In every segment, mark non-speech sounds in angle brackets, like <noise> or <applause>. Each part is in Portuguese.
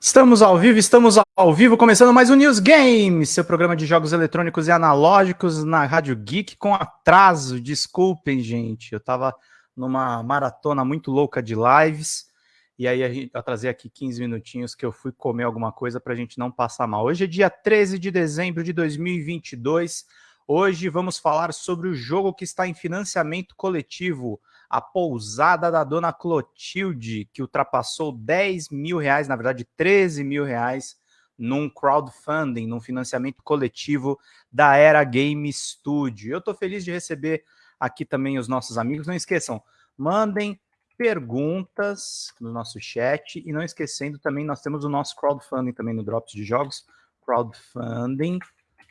Estamos ao vivo, estamos ao vivo, começando mais um News Game, seu programa de jogos eletrônicos e analógicos na Rádio Geek com atraso. Desculpem, gente, eu tava numa maratona muito louca de lives e aí eu atrasei aqui 15 minutinhos que eu fui comer alguma coisa para a gente não passar mal. Hoje é dia 13 de dezembro de 2022. Hoje vamos falar sobre o jogo que está em financiamento coletivo, a pousada da dona Clotilde, que ultrapassou 10 mil reais, na verdade 13 mil reais, num crowdfunding, num financiamento coletivo da Era Game Studio. Eu estou feliz de receber aqui também os nossos amigos. Não esqueçam, mandem perguntas no nosso chat e não esquecendo também, nós temos o nosso crowdfunding também no Drops de Jogos, crowdfunding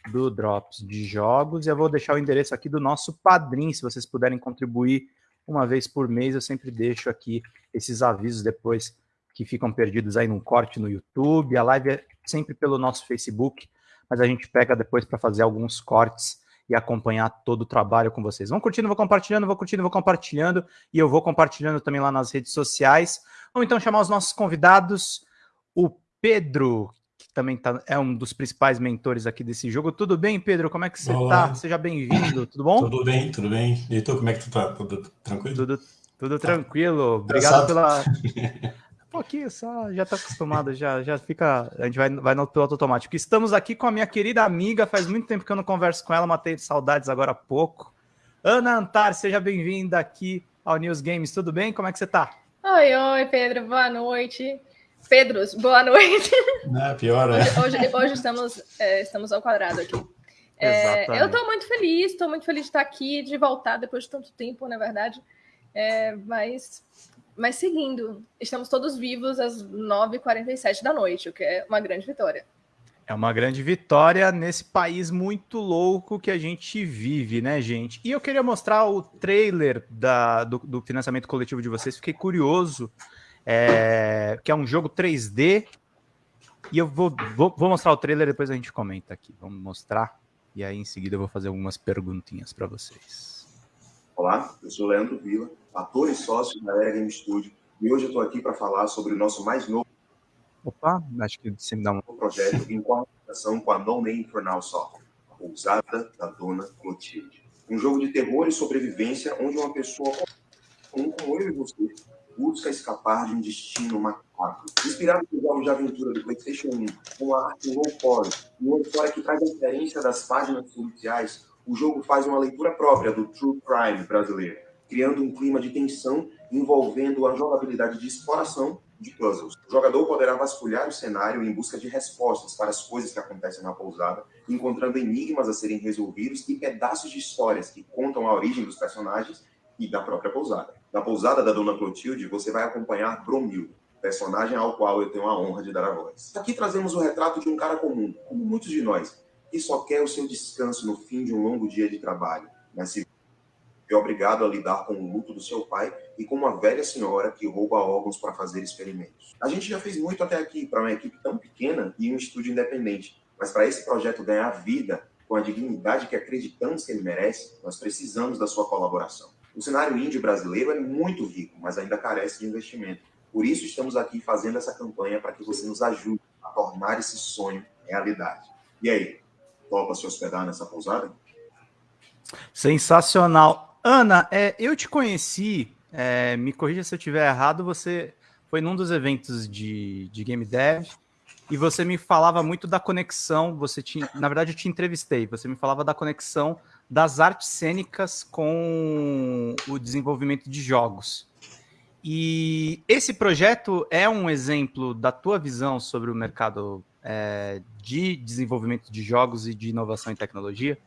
do Drops de Jogos. E eu vou deixar o endereço aqui do nosso padrinho, se vocês puderem contribuir uma vez por mês. Eu sempre deixo aqui esses avisos depois que ficam perdidos aí num corte no YouTube. A live é sempre pelo nosso Facebook, mas a gente pega depois para fazer alguns cortes e acompanhar todo o trabalho com vocês. Vão curtindo, vou compartilhando, vou curtindo, vou compartilhando, e eu vou compartilhando também lá nas redes sociais. Vamos então chamar os nossos convidados, o Pedro, também tá, é um dos principais mentores aqui desse jogo. Tudo bem, Pedro? Como é que você está? Seja bem-vindo, tudo bom? Tudo bem, tudo bem. E tu, como é que tu tá? Tudo tranquilo? Tudo, tudo tranquilo. Obrigado pela... <laughs> Um pouquinho só, já está acostumado, já, já fica. A gente vai, vai no piloto automático. Estamos aqui com a minha querida amiga, faz muito tempo que eu não converso com ela, matei saudades agora há pouco. Ana Antar, seja bem-vinda aqui ao News Games, tudo bem? Como é que você está? Oi, oi, Pedro, boa noite. Pedros, boa noite. Não, pior, é. Hoje, hoje, hoje estamos, é, estamos ao quadrado aqui. É, eu estou muito feliz, estou muito feliz de estar aqui, de voltar depois de tanto tempo, na verdade. É, mas, mas seguindo, estamos todos vivos às 9h47 da noite, o que é uma grande vitória. É uma grande vitória nesse país muito louco que a gente vive, né, gente? E eu queria mostrar o trailer da, do, do financiamento coletivo de vocês, fiquei curioso é, que é um jogo 3D. E eu vou, vou, vou, mostrar o trailer, depois a gente comenta aqui. Vamos mostrar. E aí, em seguida, eu vou fazer algumas perguntinhas para vocês. Olá, eu sou Leandro Vila, ator e sócio da Era Game Studio. E hoje eu estou aqui para falar sobre o nosso mais novo Opa, acho que você me dá um projeto em colaboração com a No Name for Now Software, a pousada da Dona Clotilde. Um jogo de terror e sobrevivência onde uma pessoa comum como eu e você busca escapar de um destino macabro. Inspirado nos jogos de aventura do PlayStation 1, com a arte low poly e uma história que traz a referência das páginas policiais, o jogo faz uma leitura própria do true crime brasileiro, criando um clima de tensão envolvendo a jogabilidade de exploração de puzzles. O jogador poderá vasculhar o cenário em busca de respostas para as coisas que acontecem na pousada, encontrando enigmas a serem resolvidos e pedaços de histórias que contam a origem dos personagens e da própria pousada. Na pousada da Dona Clotilde, você vai acompanhar Bromil, personagem ao qual eu tenho a honra de dar a voz. Aqui trazemos o retrato de um cara comum, como muitos de nós, que só quer o seu descanso no fim de um longo dia de trabalho, mas se é obrigado a lidar com o luto do seu pai e com uma velha senhora que rouba órgãos para fazer experimentos. A gente já fez muito até aqui para uma equipe tão pequena e um estúdio independente, mas para esse projeto ganhar vida com a dignidade que acreditamos que ele merece, nós precisamos da sua colaboração. O cenário índio brasileiro é muito rico, mas ainda carece de investimento. Por isso estamos aqui fazendo essa campanha para que você nos ajude a tornar esse sonho realidade. E aí, topa se hospedar nessa pousada? Sensacional. Ana, é, eu te conheci, é, me corrija se eu estiver errado, você foi num dos eventos de, de Game Dev e você me falava muito da conexão, você tinha, na verdade eu te entrevistei, você me falava da conexão das artes cênicas com o desenvolvimento de jogos. E esse projeto é um exemplo da tua visão sobre o mercado é, de desenvolvimento de jogos e de inovação em tecnologia?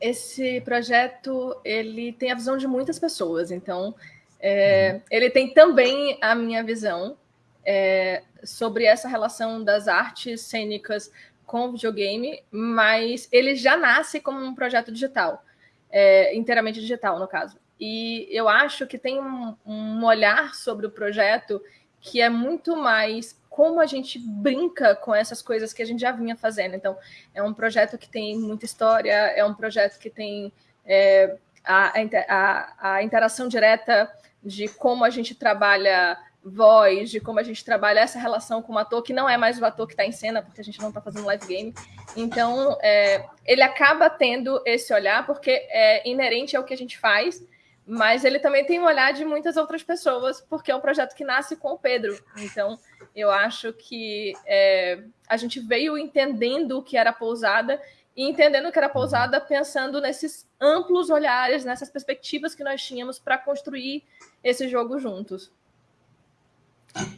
Esse projeto ele tem a visão de muitas pessoas, então é, uhum. ele tem também a minha visão é, sobre essa relação das artes cênicas com videogame, mas ele já nasce como um projeto digital, é, inteiramente digital, no caso. E eu acho que tem um, um olhar sobre o projeto que é muito mais como a gente brinca com essas coisas que a gente já vinha fazendo. Então, é um projeto que tem muita história, é um projeto que tem é, a, a, a, interação direta de como a gente trabalha voz, de como a gente trabalha essa relação com o ator, que não é mais o ator que está em cena, porque a gente não está fazendo live game. Então, é, ele acaba tendo esse olhar, porque é inerente ao que a gente faz, mas ele também tem um olhar de muitas outras pessoas, porque é um projeto que nasce com o Pedro. Então, eu acho que é, a gente veio entendendo o que era pousada e entendendo que era pousada, pensando nesses amplos olhares, nessas perspectivas que nós tínhamos para construir esse jogo juntos.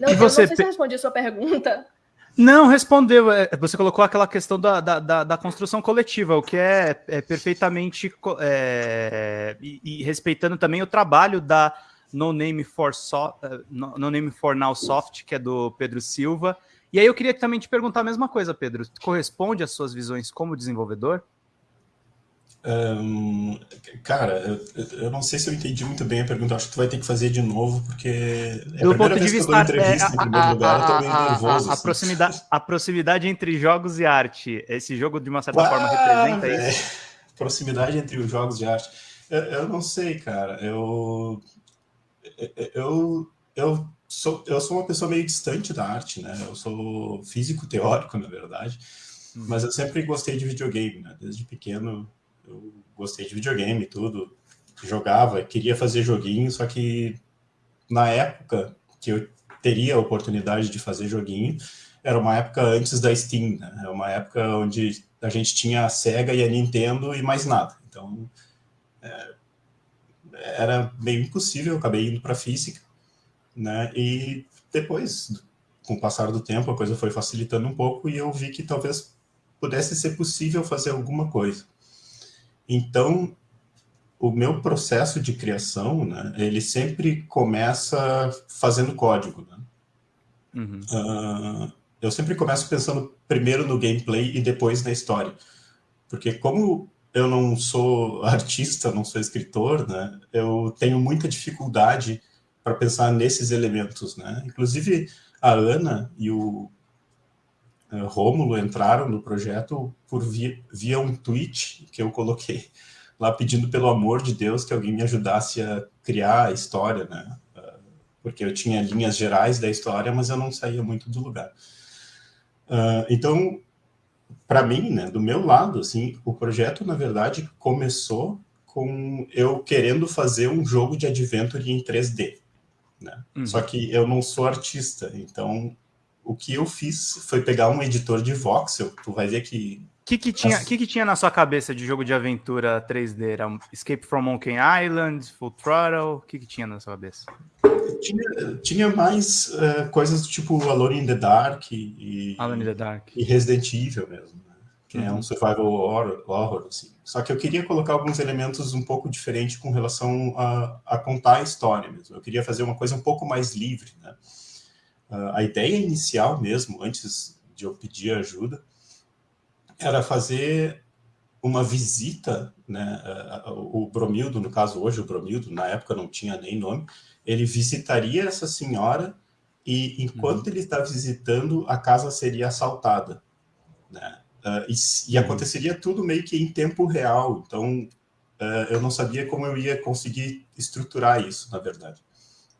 Não, e você... não sei se eu respondi a sua pergunta. Não, respondeu. É, você colocou aquela questão da, da, da, da construção coletiva, o que é, é perfeitamente é, e, e, respeitando também o trabalho da No Name for so, é, no, no Name for Now Soft, que é do Pedro Silva. E aí eu queria também te perguntar a mesma coisa, Pedro. Corresponde às suas visões como desenvolvedor? Um, cara, eu, eu, não sei se eu entendi muito bem a pergunta. Acho que tu vai ter que fazer de novo, porque é Do a ponto de vista, entrevista é, em primeiro a, lugar, a, eu tô meio nervoso. A, assim. proximidade, a proximidade entre jogos e arte. Esse jogo, de uma certa ah, forma, representa é, isso? Proximidade entre os jogos e arte. Eu, eu não sei, cara. Eu, eu, eu, sou, eu sou uma pessoa meio distante da arte, né? Eu sou físico teórico, na verdade. Hum. Mas eu sempre gostei de videogame, né? Desde pequeno eu gostei de videogame e tudo, jogava, queria fazer joguinho, só que na época que eu teria a oportunidade de fazer joguinho, era uma época antes da Steam, né? Era uma época onde a gente tinha a Sega e a Nintendo e mais nada. Então, é, era meio impossível, eu acabei indo para física, né? E depois, com o passar do tempo, a coisa foi facilitando um pouco e eu vi que talvez pudesse ser possível fazer alguma coisa. Então, o meu processo de criação, né, ele sempre começa fazendo código. Né? Uhum. Uh, eu sempre começo pensando primeiro no gameplay e depois na história. Porque como eu não sou <laughs> artista, não sou escritor, né, eu tenho muita dificuldade para pensar nesses elementos. Né? Inclusive, a Ana e o uh, Rômulo entraram no projeto por via, via um tweet que eu coloquei lá pedindo pelo amor de Deus que alguém me ajudasse a criar a história, né? Uh, porque eu tinha linhas gerais da história, mas eu não saía muito do lugar. Uh, então, para mim, né, do meu lado, assim, o projeto, na verdade, começou com eu querendo fazer um jogo de adventure em 3D. Né? Uhum. Só que eu não sou artista, então o que eu fiz foi pegar um editor de voxel, tu vai ver que... O que, que, tinha, As... que, que tinha na sua cabeça de jogo de aventura 3D? Era Escape from Monkey Island, Full Throttle? O que, que tinha na sua cabeça? Tinha, tinha mais uh, coisas do tipo Alone in the Dark e, Alone in the Dark. e Resident Evil mesmo, né? que uhum. é um uhum. survival horror, horror assim. Só que eu queria colocar alguns elementos um pouco diferentes com relação a, a contar a história mesmo. Eu queria fazer uma coisa um pouco mais livre, né? Uh, a ideia inicial mesmo, antes de eu pedir ajuda, era fazer uma visita, né, o Bromildo, no caso hoje o Bromildo, na época não tinha nem nome, ele visitaria essa senhora e enquanto uhum. ele está visitando, a casa seria assaltada. Né? Uh, e, e, uhum. aconteceria tudo meio que em tempo real, então uh, eu não sabia como eu ia conseguir estruturar isso, na verdade.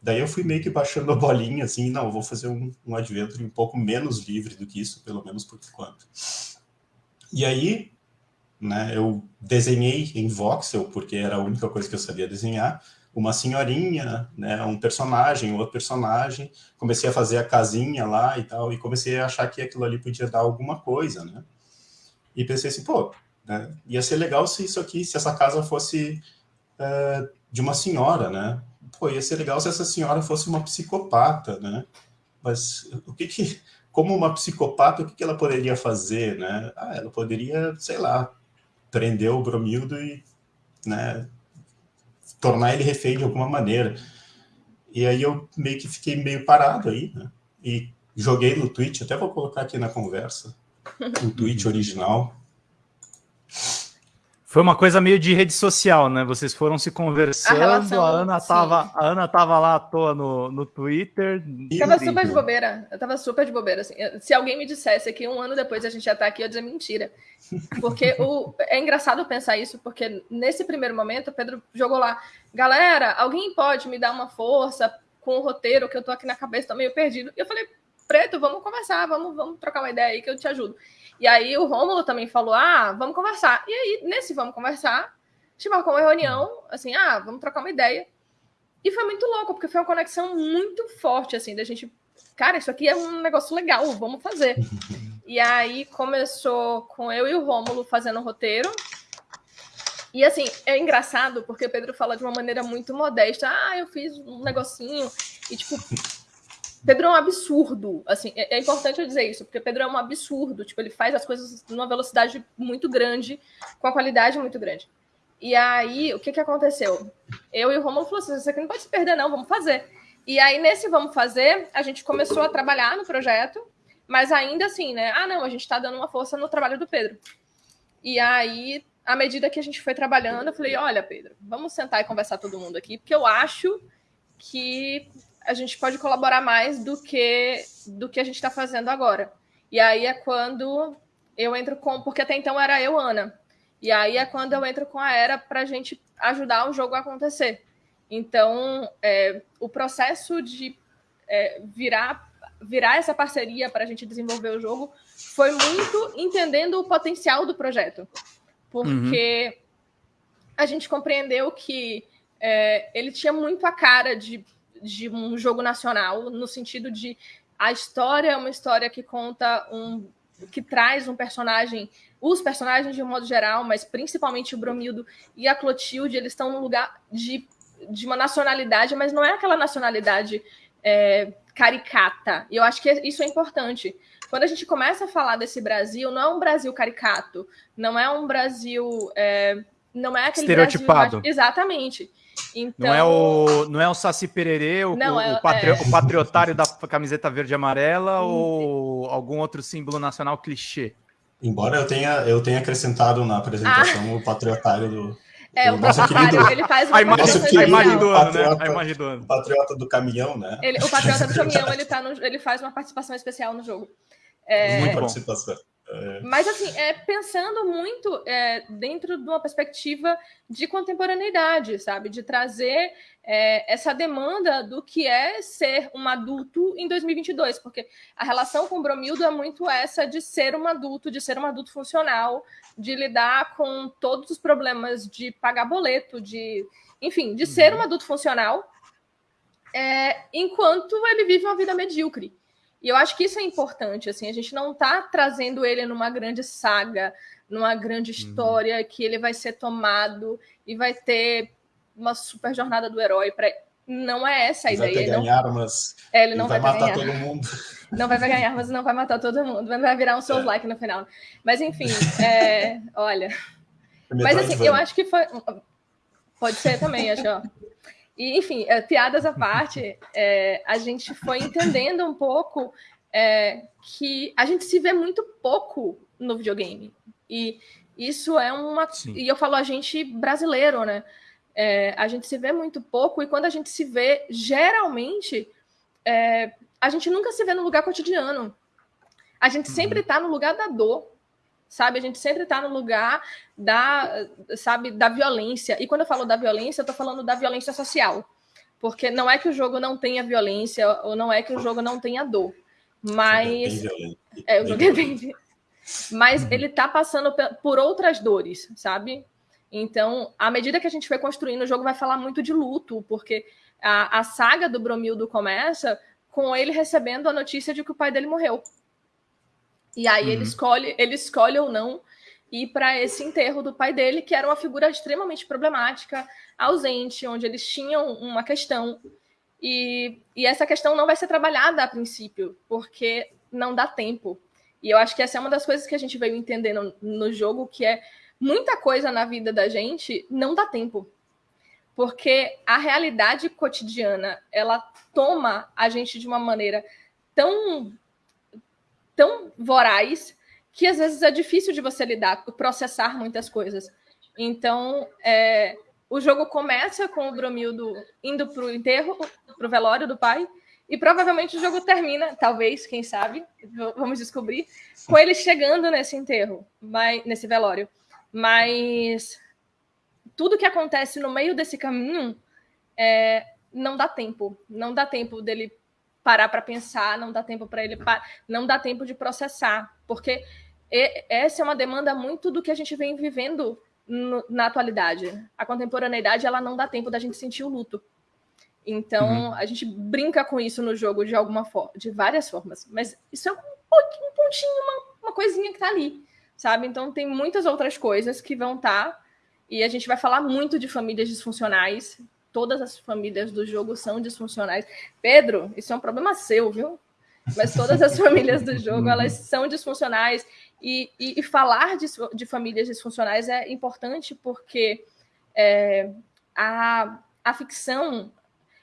Daí eu fui meio que baixando a bolinha, assim, não, vou fazer um, um adventure um pouco menos livre do que isso, pelo menos por enquanto. E aí, né, eu desenhei em voxel, porque era a única coisa que eu sabia desenhar, uma senhorinha, né, um personagem, outro personagem, comecei a fazer a casinha lá e tal, e comecei a achar que aquilo ali podia dar alguma coisa, né? E pensei assim, pô, né, ia ser legal se isso aqui, se essa casa fosse uh, de uma senhora, né? Pô, ia ser legal se essa senhora fosse uma psicopata, né? Mas o que que, como uma psicopata, o que que ela poderia fazer, né? Ah, ela poderia, sei lá, prender o Bromildo e, né, tornar ele refém de alguma maneira. E aí eu meio que fiquei meio parado aí, né? E joguei no Twitch, até vou colocar aqui na conversa, o tweet original. Foi uma coisa meio de rede social, né? Vocês foram se conversando, a, relação, a Ana tava, a Ana tava lá à toa no, no Twitter. Tava super de bobeira. Eu tava super de bobeira. Assim. Se alguém me dissesse que um ano depois a gente já tá aqui, eu ia dizer mentira. Porque o, é engraçado pensar isso, porque nesse primeiro momento o Pedro jogou lá, galera, alguém pode me dar uma força com o roteiro, que eu tô aqui na cabeça, tô meio perdido. E eu falei, Preto, vamos conversar, vamos, vamos trocar uma ideia aí que eu te ajudo. E aí o Rômulo também falou, ah, vamos conversar. E aí, nesse vamos conversar, a gente marcou uma reunião, assim, ah, vamos trocar uma ideia. E foi muito louco, porque foi uma conexão muito forte, assim, da gente, cara, isso aqui é um negócio legal, vamos fazer. <laughs> E aí começou com eu e o Rômulo fazendo o roteiro. E assim, é engraçado porque o Pedro fala de uma maneira muito modesta. Ah, eu fiz um negocinho. E tipo, Pedro é um absurdo. Assim, é, é importante eu dizer isso, porque Pedro é um absurdo. Tipo, ele faz as coisas numa velocidade muito grande, com a qualidade muito grande. E aí, o que que aconteceu? Eu e o Romulo falou assim: isso aqui não pode se perder, não, vamos fazer. E aí, nesse vamos fazer, a gente começou a trabalhar no projeto, mas ainda assim, né? Ah, não, a gente está dando uma força no trabalho do Pedro. E aí, à medida que a gente foi trabalhando, eu falei: olha, Pedro, vamos sentar e conversar todo mundo aqui, porque eu acho que a gente pode colaborar mais do que do que a gente está fazendo agora. E aí é quando eu entro com. Porque até então era eu, Ana. E aí é quando eu entro com a Era para a gente ajudar o jogo a acontecer. Então, é, o processo de é, virar, virar essa parceria para a gente desenvolver o jogo foi muito entendendo o potencial do projeto. Porque uhum. a gente compreendeu que é, ele tinha muito a cara de, de um jogo nacional, no sentido de a história é uma história que conta um. que traz um personagem os personagens de um modo geral, mas principalmente o Bromildo e a Clotilde, eles estão num lugar de, de uma nacionalidade, mas não é aquela nacionalidade é, caricata. E eu acho que isso é importante. Quando a gente começa a falar desse Brasil, não é um Brasil caricato, não é um Brasil. É, não é aquele Estereotipado. Brasil, exatamente. Então, não é o não é o Saci Pererê, o, não, é, o, patri, é... o patriotário da camiseta verde e amarela ou algum outro símbolo nacional clichê? Embora eu tenha, eu tenha acrescentado na apresentação ah. o patriotário do. É, o patriotário, ele faz uma a imagem, a imagem do ano, patriota, né? A imagem do ano. O patriota do caminhão, né? Ele, o patriota do <laughs> caminhão, ele, tá no, ele faz uma participação especial no jogo. É... Muito participação. É. Mas, assim, é, pensando muito é, dentro de uma perspectiva de contemporaneidade, sabe? De trazer é, essa demanda do que é ser um adulto em 2022, porque a relação com o Bromildo é muito essa de ser um adulto, de ser um adulto funcional, de lidar com todos os problemas de pagar boleto, de, enfim, de uhum. ser um adulto funcional, é, enquanto ele vive uma vida medíocre. E eu acho que isso é importante, assim, a gente não está trazendo ele numa grande saga, numa grande uhum. história uhum. que ele vai ser tomado e vai ter uma super jornada do herói para não é essa a ele ideia. Vai ganhar não... armas. É, ele não vai, vai matar ganhar. todo mundo. <laughs> Não vai ganhar armas, não vai matar todo mundo. Vai virar um seus é. like no final. Mas enfim, <laughs> é... olha. Mas assim, eu acho que foi. Pode ser também, acho. Ó. E, enfim, é, piadas à parte, é, <laughs> a gente foi entendendo um pouco é, que a gente se vê muito pouco no videogame. E isso é uma. Sim. E eu falo a gente brasileiro, né? A gente se vê muito pouco, e quando a gente se vê, geralmente, é, a gente nunca se vê no lugar cotidiano. A gente uhum. sempre está no lugar da dor sabe? A gente sempre está no lugar da, sabe, da violência. E quando eu falo da violência, eu estou falando da violência social. Porque não é que o jogo não tenha violência, ou não é que o jogo não tenha dor. Mas. É, o jogo é bem. Mas uhum. ele está passando por outras dores, sabe? Então, à medida que a gente foi construindo, o jogo vai falar muito de luto, porque a, a saga do Bromildo começa com ele recebendo a notícia de que o pai dele morreu. E aí uhum. ele escolhe, ele escolhe ou não ir para esse enterro do pai dele, que era uma figura extremamente problemática, ausente, onde eles tinham uma questão. E, e essa questão não vai ser trabalhada a princípio, porque não dá tempo. E eu acho que essa é uma das coisas que a gente veio entendendo no jogo, que é muita coisa na vida da gente não dá tempo. Porque a realidade cotidiana, ela toma a gente de uma maneira tão tão voraz que às vezes é difícil de você lidar, processar muitas coisas. Então, é, o jogo começa com o Bromildo indo para o enterro, para o velório do pai, e provavelmente o jogo termina, talvez, quem sabe, vamos descobrir, com ele chegando nesse enterro, mas, nesse velório. Mas tudo que acontece no meio desse caminho é, não dá tempo. Não dá tempo dele parar para pensar, não dá tempo para ele, não dá tempo de processar, porque essa é uma demanda muito do que a gente vem vivendo na atualidade. A contemporaneidade ela não dá tempo da gente sentir o luto. Então, uhum. a gente brinca com isso no jogo de alguma forma, de várias formas. Mas isso é um, um pontinho, uma, uma coisinha que tá ali, sabe? Então, tem muitas outras coisas que vão estar. Tá, e a gente vai falar muito de famílias disfuncionais. Todas as famílias do jogo são disfuncionais. Pedro, isso é um problema seu, viu? Mas todas as famílias do jogo, elas são disfuncionais. E, e, e falar de, de, famílias disfuncionais é importante porque é, a, a ficção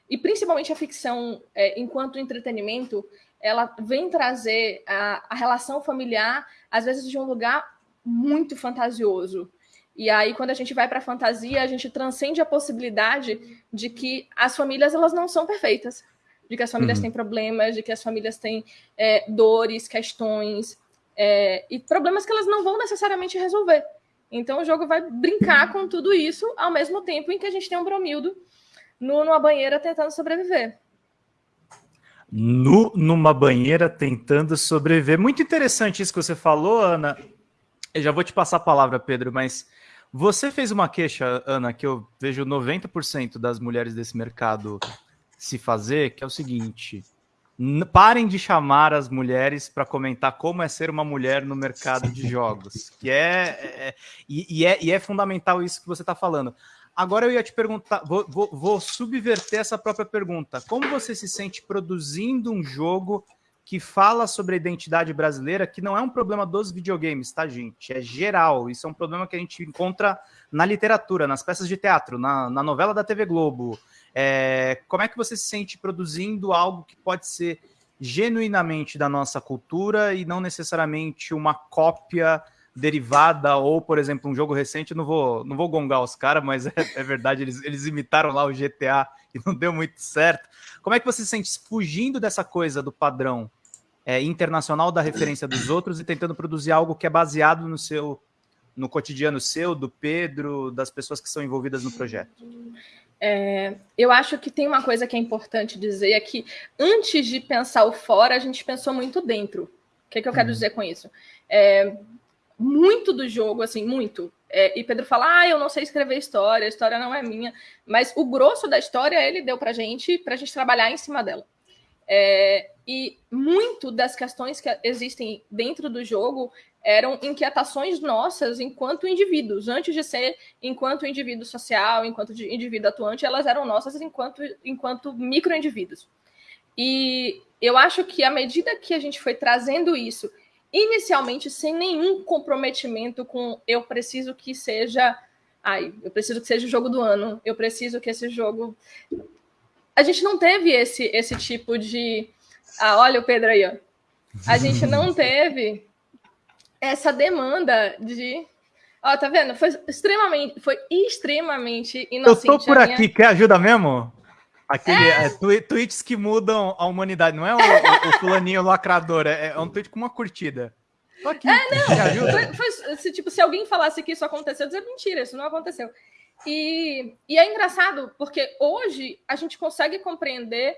e principalmente a ficção, é, enquanto entretenimento, ela vem trazer a, a relação familiar, às vezes, de um lugar muito fantasioso. E aí, quando a gente vai para a fantasia, a gente transcende a possibilidade de que as famílias elas não são perfeitas, de que as famílias uhum. têm problemas, de que as famílias têm é, dores, questões é, e problemas que elas não vão necessariamente resolver. Então, o jogo vai brincar com tudo isso ao mesmo tempo em que a gente tem um Bromildo nu numa banheira tentando sobreviver. Nu numa banheira tentando sobreviver. Muito interessante isso que você falou, Ana. Eu já vou te passar a palavra, Pedro, mas você fez uma queixa, Ana, que eu vejo 90% das mulheres desse mercado se fazer, que é o seguinte: parem de chamar as mulheres para comentar como é ser uma mulher no mercado de jogos, que é, é, é e, e, é, e é fundamental isso que você está falando. Agora eu ia te perguntar, vou, vou, vou, subverter essa própria pergunta. Como você se sente produzindo um jogo que fala sobre a identidade brasileira, que não é um problema dos videogames, tá, gente? É geral. Isso é um problema que a gente encontra na literatura, nas peças de teatro, na, na novela da TV Globo. É, como é que você se sente produzindo algo que pode ser genuinamente da nossa cultura e não necessariamente uma cópia derivada, ou, por exemplo, um jogo recente, não vou, não vou gongar os caras, mas <laughs> é, é, verdade, eles, eles imitaram lá o GTA e não deu muito certo. Como é que você se sente fugindo dessa coisa do padrão é, internacional da referência dos outros e tentando produzir algo que é baseado no seu no cotidiano seu, do Pedro, das pessoas que são envolvidas no projeto? É, eu acho que tem uma coisa que é importante dizer, é que antes de pensar o fora, a gente pensou muito dentro. O que, é que eu quero uhum. dizer com isso? É, muito do jogo, assim, muito. É, e Pedro fala: Ah, eu não sei escrever história, a história não é minha. Mas o grosso da história ele deu pra gente, pra gente trabalhar em cima dela. É, e muito das questões que existem dentro do jogo eram inquietações nossas enquanto indivíduos. Antes de ser enquanto indivíduo social, enquanto indivíduo atuante, elas eram nossas enquanto, enquanto micro-indivíduos. E eu acho que à medida que a gente foi trazendo isso inicialmente sem nenhum comprometimento com eu preciso que seja. Ai, eu preciso que seja o jogo do ano, eu preciso que esse jogo. A gente não teve esse, esse tipo de. Ah, olha o Pedro aí, ó. A gente não <laughs> teve essa demanda de. Ó, tá vendo? Foi extremamente, foi extremamente inocente. Eu tô por aqui, minha... quer ajuda mesmo? Aquele é. É, tweets que mudam a humanidade, não é o, o, o fulaninho lacrador, é, é, um tweet com uma curtida. Tô aqui. É, não. Foi, foi, se, tipo, se alguém falasse que isso aconteceu, dizer mentira, isso não aconteceu. E, e é engraçado, porque hoje a gente consegue compreender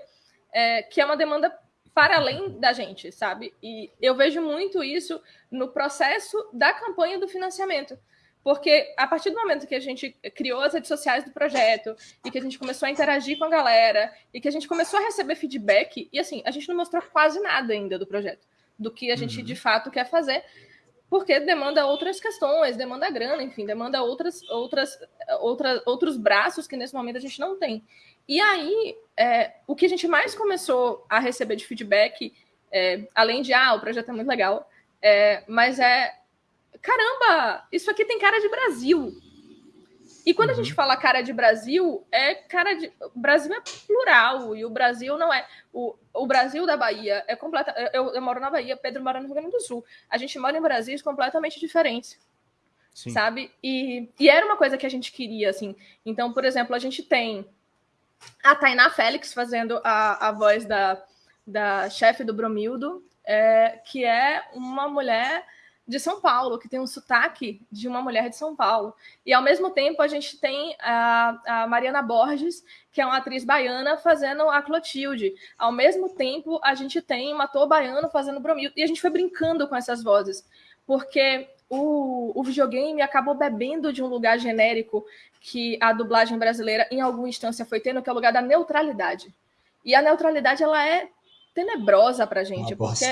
é, que é uma demanda para além da gente, sabe? E eu vejo muito isso no processo da campanha do financiamento. Porque a partir do momento que a gente criou as redes sociais do projeto e que a gente começou a interagir com a galera e que a gente começou a receber feedback, e assim, a gente não mostrou quase nada ainda do projeto, do que a gente uhum. de fato quer fazer, porque demanda outras questões, demanda grana, enfim, demanda outras, outras, outras, outros braços que nesse momento a gente não tem. E aí, é, o que a gente mais começou a receber de feedback, é, além de, ah, o projeto é muito legal, é, mas é caramba, isso aqui tem cara de Brasil. E quando uhum. a gente fala cara de Brasil, é cara de. O Brasil é plural, e o Brasil não é. O, o Brasil da Bahia é completa. Eu, eu moro na Bahia, Pedro mora no Rio Grande do Sul. A gente mora em Brasis completamente diferentes. Sim. Sabe? E, e era uma coisa que a gente queria, assim. Então, por exemplo, a gente tem a Tainá Félix fazendo a, a voz da, da chefe do Bromildo, é, que é uma mulher de São Paulo, que tem um sotaque de uma mulher de São Paulo. E ao mesmo tempo a gente tem a, a Mariana Borges, que é uma atriz baiana, fazendo a Clotilde. Ao mesmo tempo a gente tem um ator baiano fazendo Bromildo. E a gente foi brincando com essas vozes, porque o, o videogame acabou bebendo de um lugar genérico que a dublagem brasileira, em alguma instância, foi tendo, que é o lugar da neutralidade. E a neutralidade, ela é tenebrosa pra gente, porque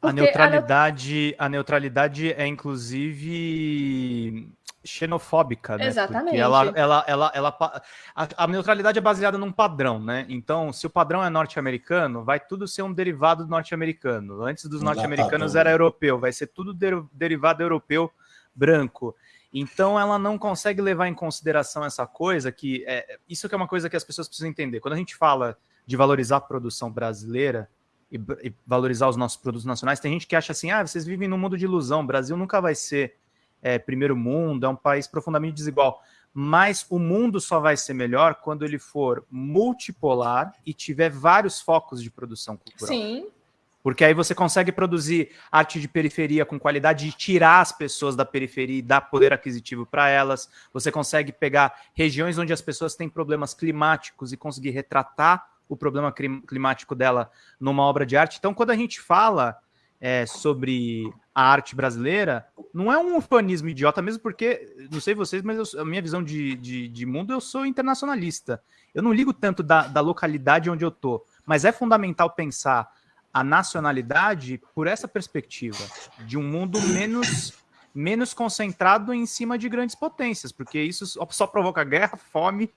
a neutralidade, a, a neutralidade é inclusive xenofóbica, né? Exatamente. Porque ela, ela, ela, ela a, a, neutralidade é baseada num padrão, né? Então, se o padrão é norte-americano, vai tudo ser um derivado do norte-americano. Antes dos norte-americanos era europeu, vai ser tudo der, derivado europeu branco. Então, ela não consegue levar em consideração essa coisa que é isso que é uma coisa que as pessoas precisam entender. Quando a gente fala de valorizar a produção brasileira, e, e, valorizar os nossos produtos nacionais. Tem gente que acha assim, ah, vocês vivem num mundo de ilusão, o Brasil nunca vai ser é, primeiro mundo, é um país profundamente desigual. Mas o mundo só vai ser melhor quando ele for multipolar e tiver vários focos de produção cultural. Sim. Porque aí você consegue produzir arte de periferia com qualidade e tirar as pessoas da periferia e dar poder aquisitivo para elas. Você consegue pegar regiões onde as pessoas têm problemas climáticos e conseguir retratar o problema climático dela numa obra de arte. Então, quando a gente fala é, sobre a arte brasileira, não é um ufanismo idiota, mesmo porque, não sei vocês, mas eu, a minha visão de, de, de, mundo, eu sou internacionalista. Eu não ligo tanto da, da localidade onde eu tô, mas é fundamental pensar a nacionalidade por essa perspectiva, de um mundo menos menos concentrado em cima de grandes potências, porque isso só provoca guerra, <laughs> fome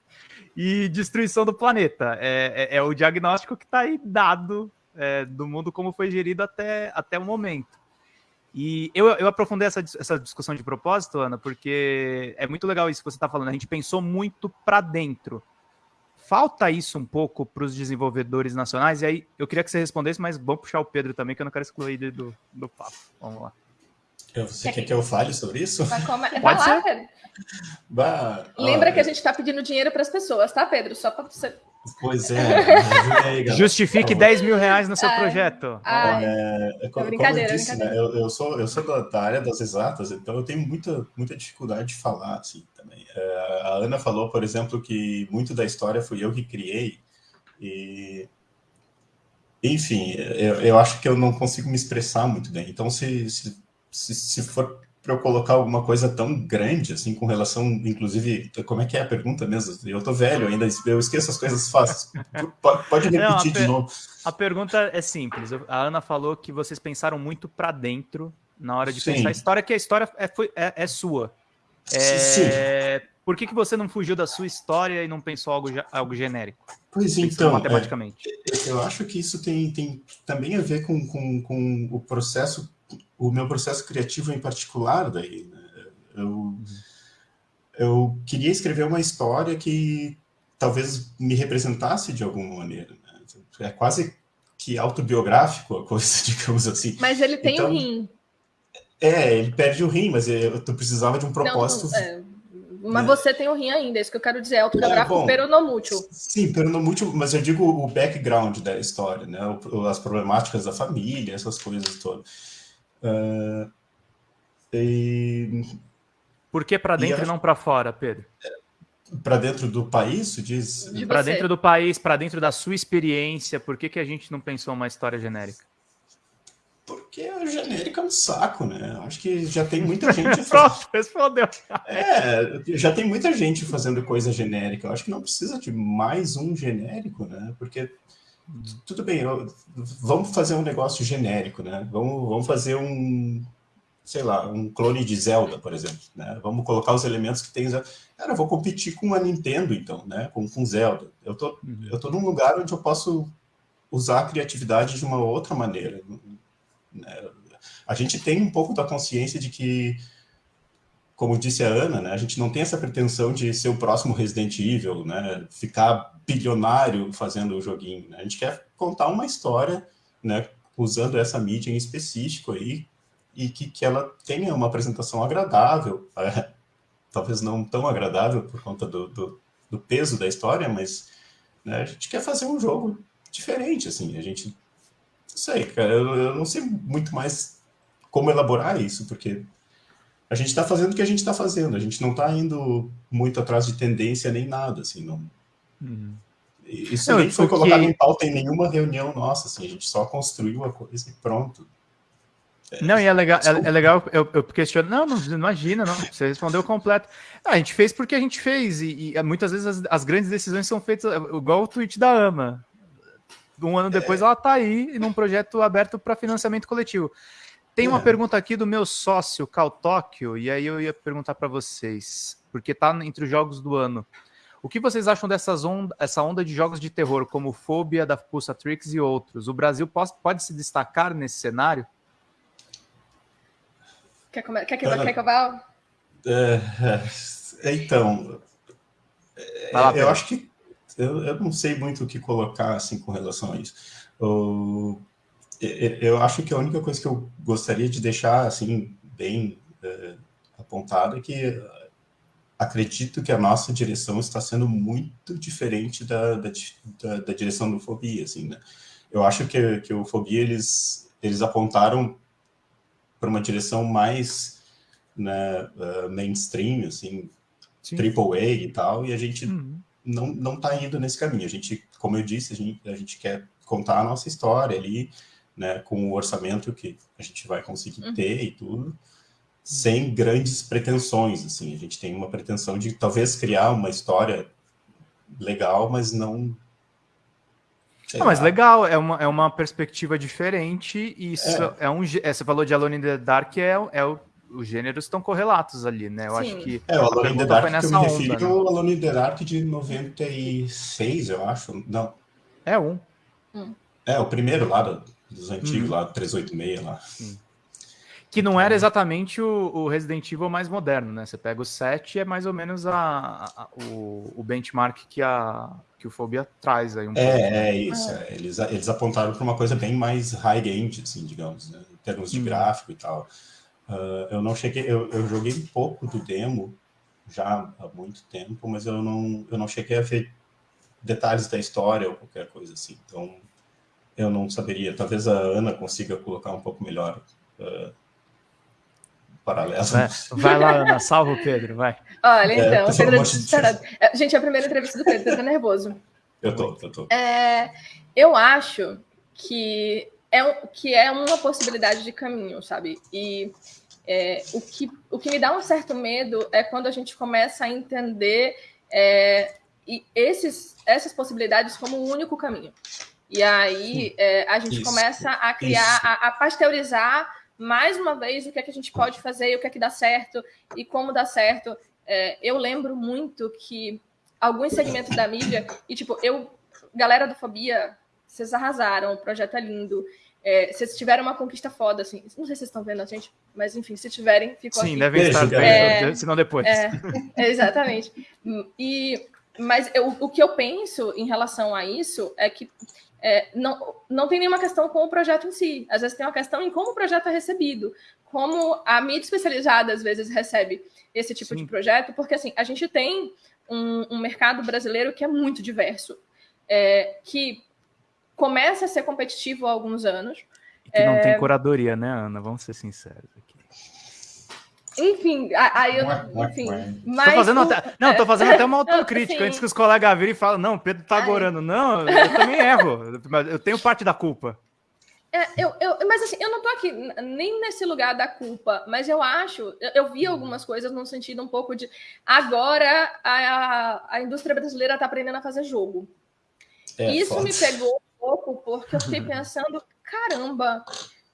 e destruição do planeta. É, é, é o diagnóstico que está aí dado é, do mundo como foi gerido até, até o momento. E eu, eu aprofundei essa, essa discussão de propósito, Ana, porque é muito legal isso que você está falando. A gente pensou muito para dentro. Falta isso um pouco para os desenvolvedores nacionais, e aí eu queria que você respondesse, mas vamos puxar o Pedro também, que eu não quero excluir ele do, do papo. Vamos lá. Você quer que eu fale sobre isso? Vai, come... <laughs> Vai lá, Pedro. Bah, Lembra que a gente está pedindo dinheiro para as pessoas, tá, Pedro? Só para você. Pois é. <laughs> Justifique 10 mil reais no seu ai, projeto. Ai, é, como, brincadeira, eu disse, né, eu, eu, sou, eu sou da, da, área das exatas, então eu tenho muita, muita dificuldade de falar assim também. É, a Ana falou, por exemplo, que muito da história fui eu que criei. E enfim, eu, eu acho que eu não consigo me expressar muito bem. Então, se, se se, se for para eu colocar alguma coisa tão grande, assim, com relação, inclusive, como é que é a pergunta mesmo? Eu tô velho ainda, eu esqueço as coisas fáceis. Pode repetir Não, de novo. A pergunta é simples. A Ana falou que vocês pensaram muito para dentro na hora de Sim. pensar a história, que a história é, foi, é, é sua. É, Sim. Por que, que você não fugiu da sua história e não pensou algo, algo genérico? Pois então, matematicamente. É, eu acho que isso tem, tem também a ver com, com, com o processo o meu processo criativo em particular, daí, né? eu, eu queria escrever uma história que talvez me representasse de alguma maneira. Né? É quase que autobiográfico a coisa, <laughs> digamos assim. Mas ele tem então, um rim. É, ele perde o rim, mas eu, eu precisava de um propósito... Não, é, mas né? você tem o rim ainda, é isso que eu quero dizer, é autobiográfico é, peronomútil. Sim, peronomútil, mas eu digo o background da história, né? as problemáticas da família, essas coisas todas. Uh, e... Por que para dentro e, acho... não para fora, Pedro? Para dentro do país, diz? De para dentro do país, para dentro da sua experiência, por que, que a gente não pensou uma história genérica? Porque a genérica é um saco, né? Acho que já tem muita <laughs> gente. Pronto, respondeu. É, já tem muita gente fazendo coisa genérica. Eu acho que não precisa de mais um genérico, né? Porque tudo bem, vamos fazer um negócio genérico, né? Vamos, vamos fazer um, sei lá, um clone de Zelda, por exemplo, né? Vamos colocar os elementos que tem Zelda. Cara, eu vou competir com a Nintendo, então, né? Com, com Zelda. Eu tô, uhum. eu tô num lugar onde eu posso usar a criatividade de uma outra maneira. Né? A gente tem um pouco da consciência de que, como disse a Ana, né? A gente não tem essa pretensão de ser o próximo Resident Evil, né? Ficar bilionário fazendo o joguinho. Né? A gente quer contar uma história, né, usando essa mídia em específico aí, e que, que ela tenha uma apresentação agradável, <laughs> é, talvez não tão agradável por conta do, do, do peso da história, mas né, a gente quer fazer um jogo diferente, assim, a gente, não sei, cara, eu, eu não sei muito mais como elaborar isso, porque a gente está fazendo o que a gente está fazendo, a gente não está indo muito atrás de tendência nem nada, assim, não. Uhum. Isso não, nem foi porque... colocado em pauta em nenhuma reunião nossa, assim, a gente só construiu a coisa e pronto. É, não, e é legal, é, é legal eu, eu questiono, não, não, imagina, não, você respondeu completo. Ah, a gente fez porque a gente fez, e, e muitas vezes as, as, grandes decisões são feitas, igual o tweet da AMA. Um ano depois é. ela está aí num projeto aberto para financiamento coletivo. Tem uma é. pergunta aqui do meu sócio, Cal Tóquio, e aí eu ia perguntar para vocês, porque está entre os jogos do ano. O que vocês acham dessas onda, essa onda de jogos de terror, como Fobia, da Pulsatrix e outros? O Brasil pode, pode se destacar nesse cenário? Quer, comer, quer, que, quer que eu vá? É, é, então, lá, eu acho que eu, eu não sei muito o que colocar assim com relação a isso. O, eu acho que a única coisa que eu gostaria de deixar assim bem é, apontada é que acredito que a nossa direção está sendo muito diferente da, da, da, da direção do Fobia, assim, né? Eu acho que, que o Fobia, eles, eles apontaram para uma direção mais né, uh, mainstream, assim, Sim. triple A e tal, e a gente uhum. não, não tá indo nesse caminho. A gente, como eu disse, a gente, a gente quer contar a nossa história ali, né, com o orçamento que a gente vai conseguir uhum. ter e tudo, sem grandes pretensões, assim, a gente tem uma pretensão de talvez criar uma história legal, mas não... Não, mas legal, é uma, é uma perspectiva diferente, e isso é, é um... É, você falou de Alone in the Dark, é, é o, os gêneros estão correlatos ali, né? Eu Sim. acho que. É, o Alone in the Dark que eu me refiro onda, né? o Alone in the Dark de 96, eu acho. Não. É um. Hum. É, o primeiro lá, dos antigos, uhum. lá, 386 lá. Sim. Que não era exatamente o, o, Resident Evil mais moderno, né? Você pega o 7 e é mais ou menos a, a, o, o, benchmark que, a, que o Fobia traz aí. Um é, pouco, né? é isso. É. Eles, eles apontaram para uma coisa bem mais high-end, assim, digamos, né? em termos de hum. gráfico e tal. Uh, eu não cheguei, eu, eu joguei um pouco do demo já há muito tempo, mas eu não, eu não cheguei a ver detalhes da história ou qualquer coisa assim. Então, eu não saberia. Talvez a Ana consiga colocar um pouco melhor uh, paralelo. Vai, vai, lá, Ana, salva o Pedro, vai. Olha, é, então, é, Pedro disparado. Gente, é a primeira entrevista do Pedro, tá nervoso. Eu tô, eu tô. É, eu acho que é, que é uma possibilidade de caminho, sabe? E é, o, que, o que me dá um certo medo é quando a gente começa a entender é, esses, essas possibilidades como o único caminho. E aí é, a gente isso, começa a criar, a, a, pasteurizar mais uma vez o que é que a gente pode fazer e o que é que dá certo e como dá certo. É, eu lembro muito que alguns segmentos da mídia, e tipo, eu, galera do Fobia, vocês arrasaram, o projeto é lindo. É, vocês tiveram uma conquista foda, assim. Não sei se vocês estão vendo a gente, mas enfim, se tiverem, ficou Sim, aqui. devem estar vendo, é, senão depois. É, <laughs> exatamente. E, mas eu, o que eu penso em relação a isso é que é, não, não tem nenhuma questão com o projeto em si. Às vezes tem uma questão em como o projeto é recebido, como a mídia especializada às vezes recebe esse tipo Sim. de projeto, porque assim, a gente tem um, um mercado brasileiro que é muito diverso, é, que começa a ser competitivo há alguns anos. E que não tem é, curadoria, né, Ana? Vamos ser sinceros. Enfim, aí eu. Enfim, mas. Tô fazendo até, não, tô fazendo até uma <laughs> autocrítica antes que os colegas virem e falam, não, Pedro tá agorando. Não, eu também erro. Eu tenho parte da culpa. É, eu, eu, mas assim, eu não tô aqui nem nesse lugar da culpa, mas eu acho, eu, eu vi algumas coisas no sentido um pouco de agora a, a indústria brasileira tá aprendendo a fazer jogo. É, Isso me pegou um pouco, porque eu fiquei pensando, caramba,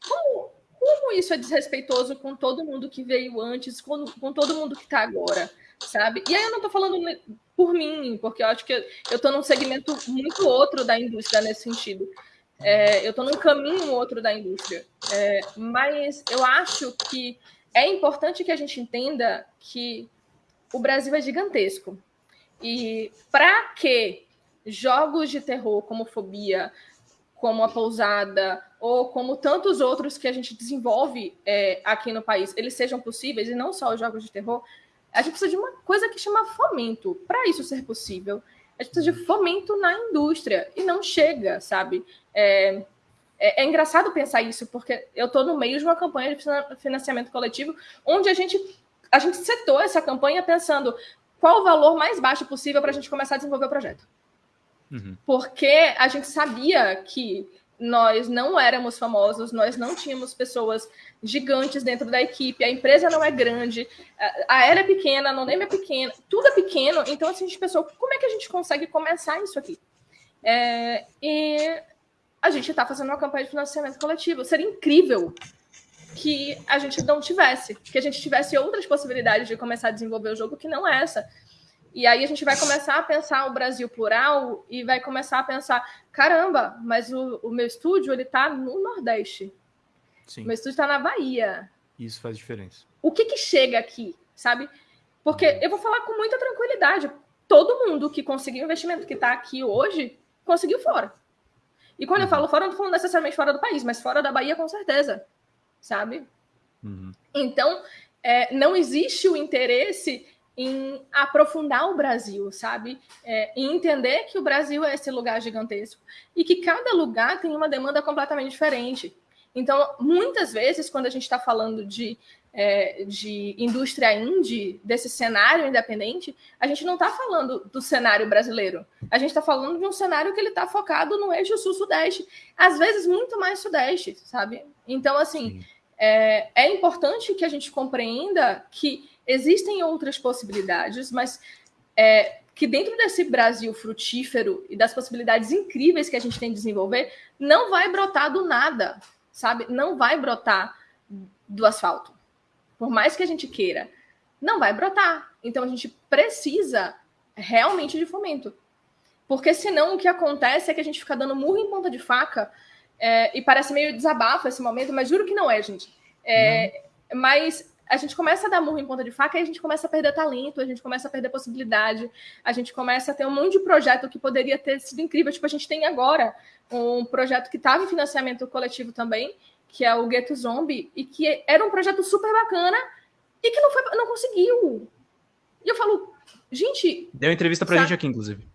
como, como isso é desrespeitoso com todo mundo que veio antes, com, com todo mundo que está agora, sabe? E aí eu não estou falando por mim, porque eu acho que eu estou num segmento muito outro da indústria nesse sentido. É, eu estou num caminho outro da indústria. É, mas eu acho que é importante que a gente entenda que o Brasil é gigantesco. E para que jogos de terror como Fobia, como a Pousada, ou como tantos outros que a gente desenvolve é, aqui no país, eles sejam possíveis, e não só os jogos de terror, a gente precisa de uma coisa que chama fomento. Para isso ser possível, a gente precisa de fomento na indústria, e não chega, sabe? É, É, é engraçado pensar isso, porque eu estou no meio de uma campanha de financiamento coletivo, onde a gente, a gente setou essa campanha pensando qual o valor mais baixo possível para a gente começar a desenvolver o projeto. Uhum. Porque a gente sabia que nós não éramos famosos, nós não tínhamos pessoas gigantes dentro da equipe, a empresa não é grande, a era é pequena, a noname é pequena, tudo é pequeno, então assim, a gente pensou, como é que a gente consegue começar isso aqui? É, e a gente está fazendo uma campanha de financiamento coletivo, seria incrível que a gente não tivesse, que a gente tivesse outras possibilidades de começar a desenvolver o jogo que não é essa. E aí a gente vai começar a pensar o Brasil plural e vai começar a pensar, caramba, mas o, o meu estúdio ele está no Nordeste. Sim. O meu estúdio está na Bahia. Isso faz diferença. O que que chega aqui, sabe? Porque uhum. eu vou falar com muita tranquilidade. Todo mundo que conseguiu investimento que está aqui hoje conseguiu fora. E quando uhum. eu falo fora, eu não estou falando necessariamente fora do país, mas fora da Bahia com certeza, sabe? Uhum. Então, é, não existe o interesse em aprofundar o Brasil, sabe? É, em entender que o Brasil é esse lugar gigantesco e que cada lugar tem uma demanda completamente diferente. Então, muitas vezes, quando a gente está falando de, é, de indústria indie, desse cenário independente, a gente não está falando do cenário brasileiro. A gente está falando de um cenário que ele está focado no eixo sul-sudeste, às vezes muito mais sudeste, sabe? Então, assim, é, é importante que a gente compreenda que existem outras possibilidades, mas é, que dentro desse Brasil frutífero e das possibilidades incríveis que a gente tem de desenvolver, não vai brotar do nada, sabe? Não vai brotar do asfalto. Por mais que a gente queira, não vai brotar. Então a gente precisa realmente de fomento. Porque senão o que acontece é que a gente fica dando murro em ponta de faca é, e parece meio desabafo esse momento, mas juro que não é, gente. É, Mas a gente começa a dar murro em ponta de faca e a gente começa a perder talento, a gente começa a perder possibilidade, a gente começa a ter um monte de projeto que poderia ter sido incrível. Tipo, a gente tem agora um projeto que estava em financiamento coletivo também, que é o Ghetto Zombie, e que era um projeto super bacana e que não, foi, não conseguiu. E eu falo, gente. Deu entrevista pra sabe? gente aqui, inclusive.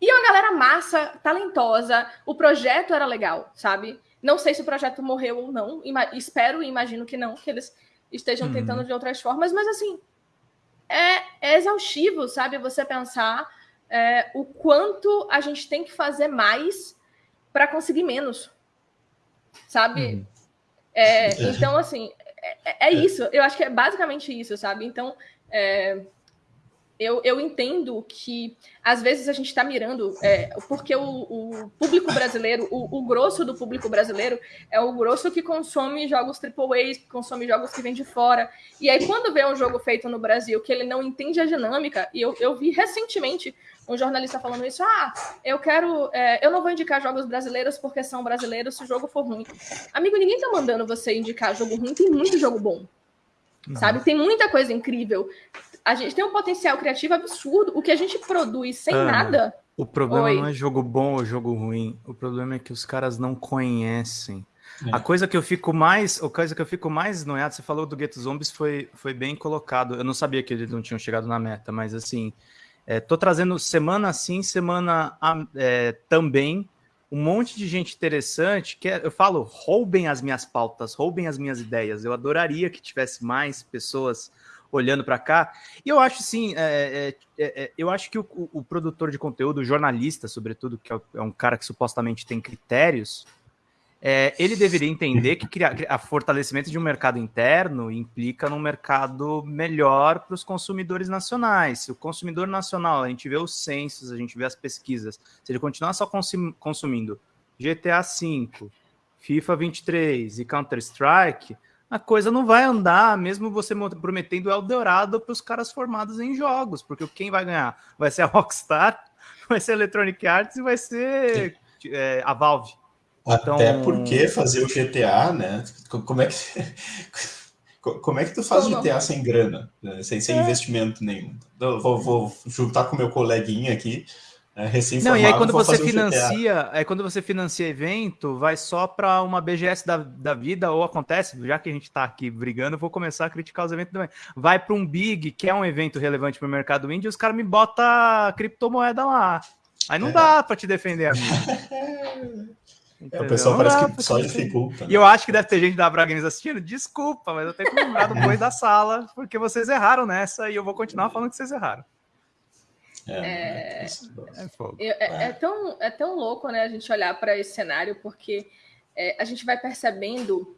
E uma galera massa, talentosa, o projeto era legal, sabe? Não sei se o projeto morreu ou não, espero e imagino que não, que eles estejam uhum. tentando de outras formas, mas assim, é, é exaustivo, sabe? Você pensar é, o quanto a gente tem que fazer mais para conseguir menos, sabe? Uhum. É, <laughs> então, assim, é, é, isso. Eu acho que é basicamente isso, sabe? Então, é, eu, eu entendo que às vezes a gente está mirando, é, porque o, o, público brasileiro, o, o, grosso do público brasileiro é o grosso que consome jogos AAA, que consome jogos que vêm de fora. E aí, quando vê um jogo feito no Brasil que ele não entende a dinâmica, e eu, eu vi recentemente um jornalista falando isso: ah, eu quero, é, eu não vou indicar jogos brasileiros porque são brasileiros se o jogo for ruim. Amigo, ninguém tá mandando você indicar jogo ruim, tem muito jogo bom. Não. Sabe? Tem muita coisa incrível a gente tem um potencial criativo absurdo. O que a gente produz sem ah, nada. O problema Oi. não é jogo bom ou jogo ruim. O problema é que os caras não conhecem. É. A coisa que eu fico mais, a coisa que eu fico mais noiado, você falou do Ghetto Zombies, foi, foi bem colocado. Eu não sabia que eles não tinham chegado na meta, mas assim, é, tô trazendo semana sim, semana é, também um monte de gente interessante que é, eu falo, roubem as minhas pautas, roubem as minhas ideias. Eu adoraria que tivesse mais pessoas olhando para cá. E eu acho sim, é, é, é, é, eu acho que o, o, produtor de conteúdo, o jornalista, sobretudo, que é, é um cara que supostamente tem critérios, ele deveria entender que criar, a fortalecimento de um mercado interno implica num mercado melhor para os consumidores nacionais. Se o consumidor nacional, a gente vê os censos, a gente vê as pesquisas, se ele continuar só consumindo GTA V, FIFA 23 e Counter-Strike, a coisa não vai andar, mesmo você prometendo Eldorado para os caras formados em jogos, porque quem vai ganhar vai ser a <laughs> Rockstar, vai ser a Electronic Arts e vai ser é, a Valve. Até então... porque fazer o GTA, né? Como é que <laughs> como é que tu faz Como? GTA sem grana, né? sem, sem é. investimento nenhum? Eu vou, vou juntar com meu coleguinha aqui é, Não, e aí quando você financia, aí quando você financia evento, vai só para uma BGS da, da vida, ou acontece, já que a gente está aqui brigando, eu vou começar a criticar os eventos também. Vai para um Big, que é um evento relevante para o mercado indie, e os caras me botam criptomoeda lá. Aí não é. dá para te defender, amigo. <laughs> O pessoal parece que só dificulta. Né? E eu acho que deve ter gente da Braga Games assistindo. Desculpa, mas eu tenho que lembrar do <laughs> boi da sala, porque vocês erraram nessa e eu vou continuar falando que vocês erraram. É, é, é, é, é, tão, é tão louco né, a gente olhar para esse cenário, porque é, a gente vai percebendo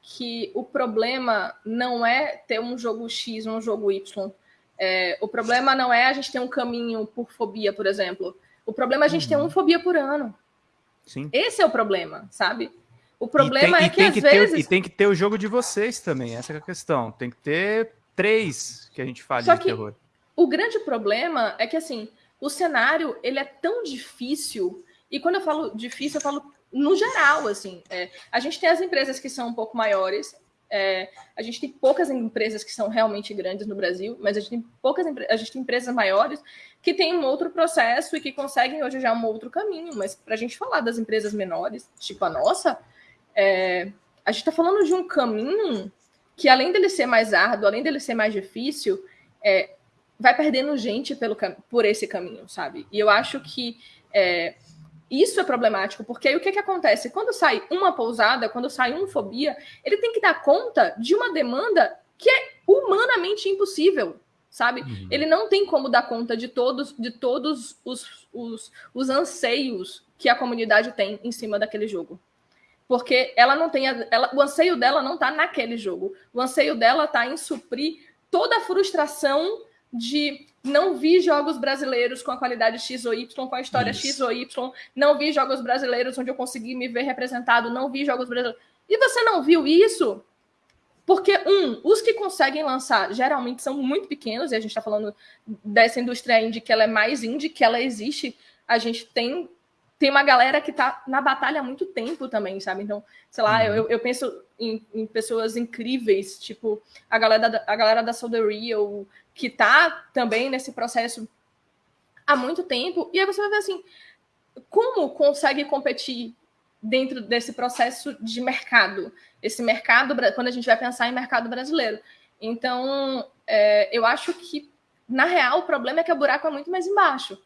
que o problema não é ter um jogo X ou um jogo Y. É, o problema não é a gente ter um caminho por fobia, por exemplo. O problema é a gente uhum. ter uma fobia por ano. Sim. Esse é o problema, sabe? O problema tem, é que às que vezes. Ter, e tem que ter o jogo de vocês também, essa é a questão. Tem que ter três que a gente fale Só de que terror. O grande problema é que assim, o cenário ele é tão difícil, e quando eu falo difícil, eu falo no geral, assim. É, a gente tem as empresas que são um pouco maiores, é, a gente tem poucas empresas que são realmente grandes no Brasil, mas a gente tem poucas a gente tem empresas maiores que têm um outro processo e que conseguem hoje já um outro caminho. Mas para a gente falar das empresas menores, tipo a nossa, é, a gente está falando de um caminho que, além dele ser mais árduo, além dele ser mais difícil, é, vai perdendo gente pelo, por esse caminho, sabe? E eu acho que é, isso é problemático, porque aí o que, que acontece? Quando sai uma pousada, quando sai uma fobia, ele tem que dar conta de uma demanda que é humanamente impossível, sabe? Uhum. Ele não tem como dar conta de todos, de todos os, os, os anseios que a comunidade tem em cima daquele jogo. Porque ela não tem. A, ela, o anseio dela não está naquele jogo. O anseio dela está em suprir toda a frustração de não vi jogos brasileiros com a qualidade X ou Y, com a história Isso. X ou Y, não vi jogos brasileiros onde eu consegui me ver representado, não vi jogos brasileiros. E você não viu isso? Porque, um, os que conseguem lançar geralmente são muito pequenos, e a gente está falando dessa indústria indie que ela é mais indie, que ela existe. A gente tem tem uma galera que tá na batalha há muito tempo também, sabe? Então, sei lá, uhum. eu, eu penso em, em, pessoas incríveis, tipo a galera da, a galera da Soul Real, que tá também nesse processo há muito tempo. E aí você vai ver assim, como consegue competir dentro desse processo de mercado? Esse mercado, quando a gente vai pensar em mercado brasileiro. Então, é, eu acho que, na real, o problema é que o buraco é muito mais embaixo.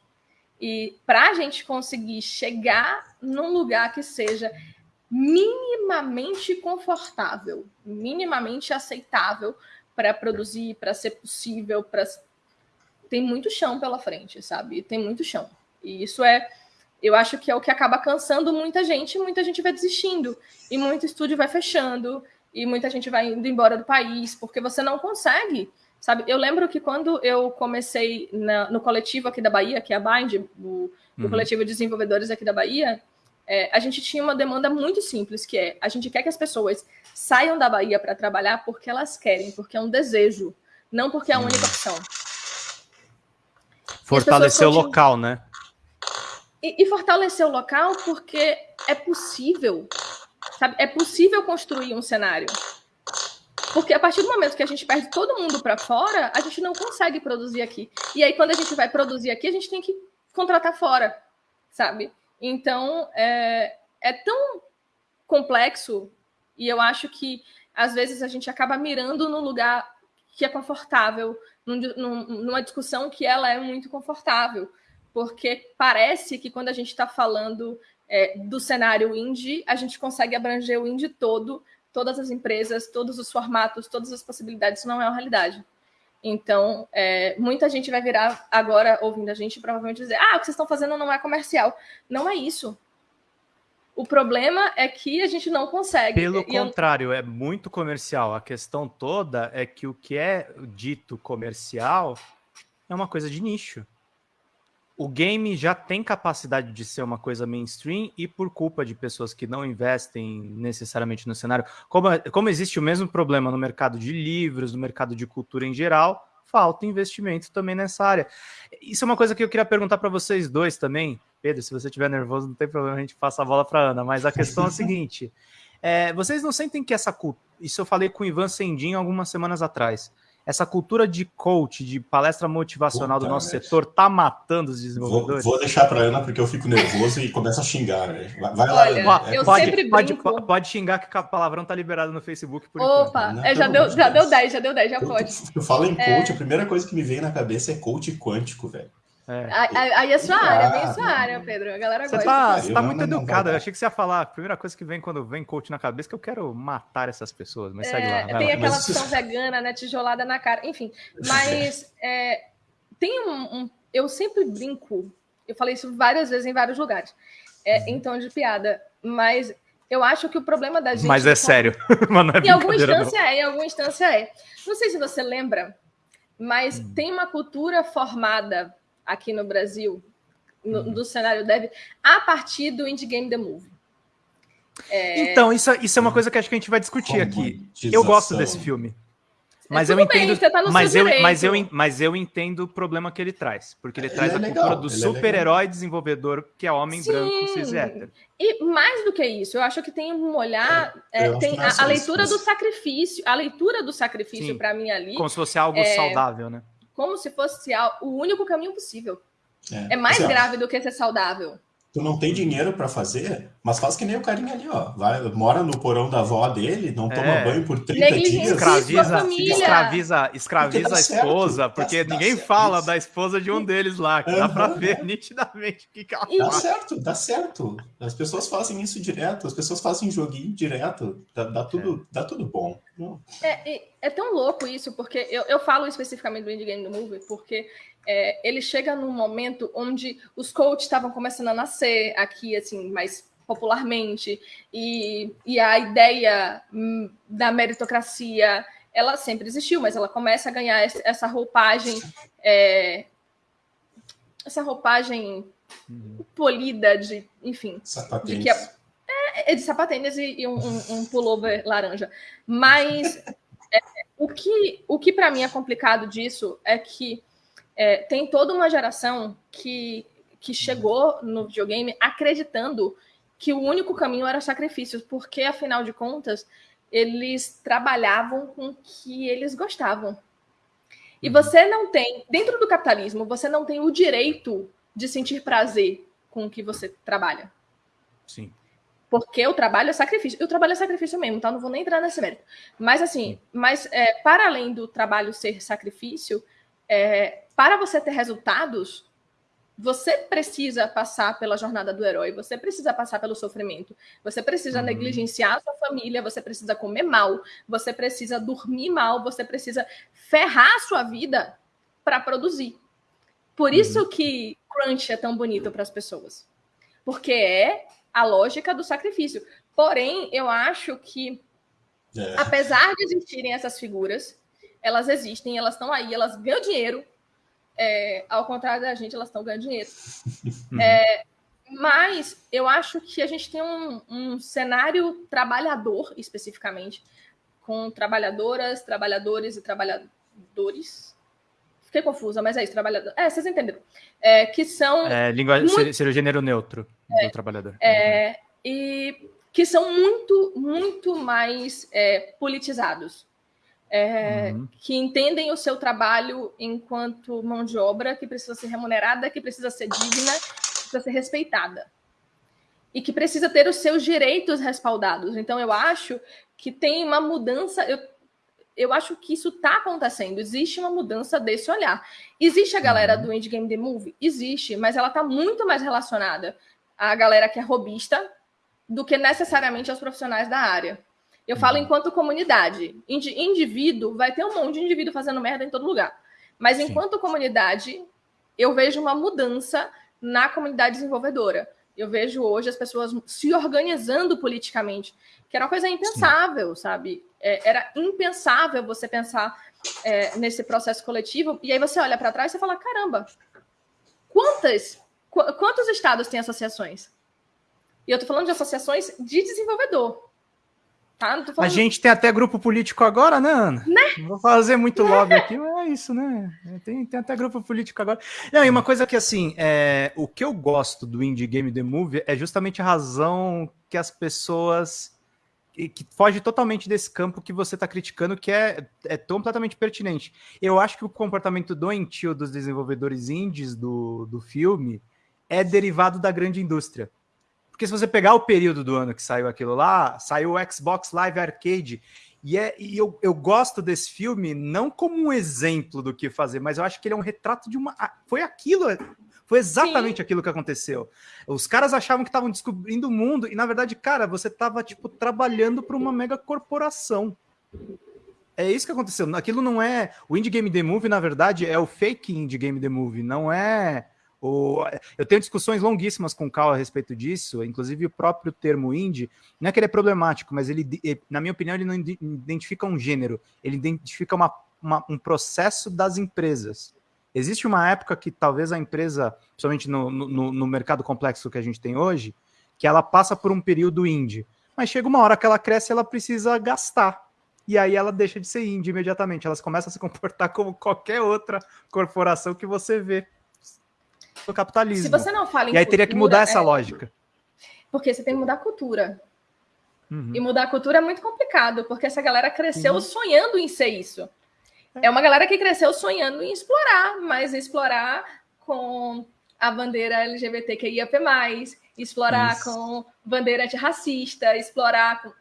E para a gente conseguir chegar num lugar que seja minimamente confortável, minimamente aceitável para produzir, para ser possível, para tem muito chão pela frente, sabe? Tem muito chão. E isso é, eu acho que é o que acaba cansando muita gente, muita gente vai desistindo e muito estúdio vai fechando e muita gente vai indo embora do país porque você não consegue Sabe, eu lembro que quando eu comecei na, no coletivo aqui da Bahia, que é a Bind, o, uhum. coletivo de desenvolvedores aqui da Bahia, é, a gente tinha uma demanda muito simples, que é a gente quer que as pessoas saiam da Bahia para trabalhar porque elas querem, porque é um desejo, não porque é a única opção. Fortalecer o local, né? E, e fortalecer o local porque é possível, sabe? É possível construir um cenário. Porque a partir do momento que a gente perde todo mundo para fora, a gente não consegue produzir aqui. E aí, quando a gente vai produzir aqui, a gente tem que contratar fora, sabe? Então, é, é tão complexo e eu acho que, às vezes, a gente acaba mirando no lugar que é confortável, num, numa discussão que ela é muito confortável. Porque parece que quando a gente está falando é, do cenário indie, a gente consegue abranger o indie todo todas as empresas, todos os formatos, todas as possibilidades, não é uma realidade. Então, é, muita gente vai virar agora, ouvindo a gente, provavelmente dizer: ah, o que vocês estão fazendo não é comercial. Não é isso. O problema é que a gente não consegue. Pelo e contrário, eu... é muito comercial. A questão toda é que o que é dito comercial é uma coisa de nicho o game já tem capacidade de ser uma coisa mainstream e por culpa de pessoas que não investem necessariamente no cenário, como, como existe o mesmo problema no mercado de livros, no mercado de cultura em geral, falta investimento também nessa área. Isso é uma coisa que eu queria perguntar para vocês dois também. Pedro, se você estiver nervoso, não tem problema, a gente passa a bola para Ana, mas a questão é a seguinte: <laughs> é, vocês não sentem que essa cultura. Isso eu falei com o Ivan Sendin algumas semanas atrás essa cultura de coach, de palestra motivacional Puta do nosso setor, tá matando os desenvolvedores? Vou, vou deixar para Ana, porque eu fico nervoso e começo a xingar. Vai, vai lá. Olha, eu pode, sempre pode, pode, pode, xingar que o palavrão tá liberado no Facebook. Por Opa, é, já, deu, já deu 10, já deu 10, já eu, pode. Eu falo em coach, é... a primeira coisa que me vem na cabeça é coach quântico, velho. É. Aí é sua área, bem sua área, Pedro. A galera você gosta. Tá, você tá muito educado. Eu achei que você ia falar. A primeira coisa que vem quando vem coach na cabeça é que eu quero matar essas pessoas. Mas é, segue lá. Tem lá. aquela mas... opção vegana, né? Tijolada na cara. Enfim, mas <laughs> é, tem um, um, Eu sempre brinco. Eu falei isso várias vezes em vários lugares. É, uhum. em tom de piada. Mas eu acho que o problema da gente. Mas é sério. <laughs> é em alguma instância não. é, em alguma instância é. Não sei se você lembra, mas hum. tem uma cultura formada aqui no Brasil, no, uhum. do cenário dev, a partir do Indie Game The Movie. É... Então, isso, isso é uma coisa que acho que a gente vai discutir aqui. Eu gosto desse filme. Mas é eu entendo, bem, tá mas, eu, mas, eu, mas eu entendo o problema que ele traz, porque ele, ele traz é a legal, cultura do é super-herói é desenvolvedor que é homem Sim. branco, cis hétero. E mais do que isso, eu acho que tem um olhar, é, é tem a, a, leitura isso. do sacrifício, a leitura do sacrifício para mim ali. Como se fosse algo é saudável, né? Como se fosse o único caminho possível. É, mais grave do que ser saudável tu não tem dinheiro para fazer, mas faz que nem o carinha ali, ó. Vai, mora no porão da avó dele, não toma é. banho por 30 dias. Escraviza, escraviza, escraviza a esposa, certo, porque dá, ninguém dá fala isso. da esposa de um deles lá, que uhum. dá para ver nitidamente o que, que ela Dá faz. certo, dá certo. As pessoas fazem isso direto, as pessoas fazem joguinho direto, dá, dá tudo, é. dá tudo bom. É, é tão louco isso, porque eu, eu falo especificamente do Indie Game do Movie, porque é, ele chega num momento onde os coaches estavam começando a nascer aqui, assim, mais popularmente, e, e a ideia hum, da meritocracia, ela sempre existiu, mas ela começa a ganhar essa roupagem, é, essa roupagem uhum. polida de, enfim, de que é, é, de sapatênis e, e um, um, um, <laughs> pullover laranja. Mas <laughs> é, o que, o que para mim é complicado disso é que é, tem toda uma geração que, que chegou no videogame acreditando que o único caminho era sacrifícios, porque afinal de contas eles trabalhavam com o que eles gostavam. E uhum. você não tem, dentro do capitalismo, você não tem o direito de sentir prazer com o que você trabalha. Sim. Porque o trabalho é sacrifício. E o trabalho é sacrifício mesmo, tá? Não vou nem entrar nesse mérito. Mas assim, mas é, para além do trabalho ser sacrifício, é, para você ter resultados, você precisa passar pela jornada do herói, você precisa passar pelo sofrimento, você precisa uhum. negligenciar a sua família, você precisa comer mal, você precisa dormir mal, você precisa ferrar a sua vida para produzir. Por uhum. isso que crunch é tão bonito para as pessoas. Porque é a lógica do sacrifício. Porém, eu acho que, é. apesar de existirem essas figuras, elas existem, elas estão aí, elas ganham dinheiro. É, ao contrário da gente, elas estão ganhando dinheiro. É, mas eu acho que a gente tem um, um, cenário trabalhador, especificamente, com trabalhadoras, trabalhadores e trabalhadores. Fiquei confusa, mas é isso, trabalhador. É, vocês entenderam. É, que são. É, linguagem, muito... seria o gênero neutro do trabalhador. É, e que são muito, muito mais é, politizados é, uhum. que entendem o seu trabalho enquanto mão de obra, que precisa ser remunerada, que precisa ser digna, que precisa ser respeitada. E que precisa ter os seus direitos respaldados. Então, eu acho que tem uma mudança. Eu, eu acho que isso está acontecendo. Existe uma mudança desse olhar. Existe a galera uhum. do Indie Game The Movie? Existe, mas ela está muito mais relacionada à galera que é robista do que necessariamente aos profissionais da área. Eu falo uhum. enquanto comunidade. Indivíduo, vai ter um monte de indivíduo fazendo merda em todo lugar. Mas Sim. enquanto comunidade, eu vejo uma mudança na comunidade desenvolvedora. Eu vejo hoje as pessoas se organizando politicamente, que era uma coisa impensável, Sim. sabe? É, era impensável você pensar é, nesse processo coletivo. E aí você olha para trás e fala: caramba, quantas, qu quantos estados têm associações? E eu tô falando de associações de desenvolvedor. Tá? A gente tem até grupo político agora, né, Ana? Né? Não vou fazer muito lobby aqui, mas é isso, né? Tem, tem até grupo político agora. Não, e uma coisa que, assim, é, o que eu gosto do Indie Game The Movie é justamente a razão que as pessoas... Que, que foge totalmente desse campo que você está criticando, que é, é completamente pertinente. Eu acho que o comportamento doentio dos desenvolvedores indies do, do filme é derivado da grande indústria. Porque se você pegar o período do ano que saiu aquilo lá, saiu o Xbox Live Arcade. E, é, e eu, eu gosto desse filme não como um exemplo do que fazer, mas eu acho que ele é um retrato de uma. Foi aquilo, foi exatamente Sim. aquilo que aconteceu. Os caras achavam que estavam descobrindo o mundo, e na verdade, cara, você estava tipo, trabalhando para uma mega corporação. É isso que aconteceu. Aquilo não é. O Indie Game The Movie, na verdade, é o fake Indie Game The Movie, não é. O... Eu tenho discussões longuíssimas com o Cal a respeito disso, inclusive o próprio termo indie, não é que ele é problemático, mas ele, na minha opinião, ele não identifica um gênero, ele identifica uma, uma, um processo das empresas. Existe uma época que talvez a empresa, principalmente no, no, no mercado complexo que a gente tem hoje, que ela passa por um período indie, mas chega uma hora que ela cresce ela precisa gastar e aí ela deixa de ser indie imediatamente. Elas começam a se comportar como qualquer outra corporação que você vê no capitalismo. Se você não fala em E aí teria que mudar essa é... lógica. Porque você tem que mudar a cultura. Uhum. E mudar a cultura é muito complicado, porque essa galera cresceu uhum. sonhando em ser isso. É. é uma galera que cresceu sonhando em explorar, mas explorar com a bandeira LGBTQIAP+, explorar isso. com bandeira antirracista, explorar com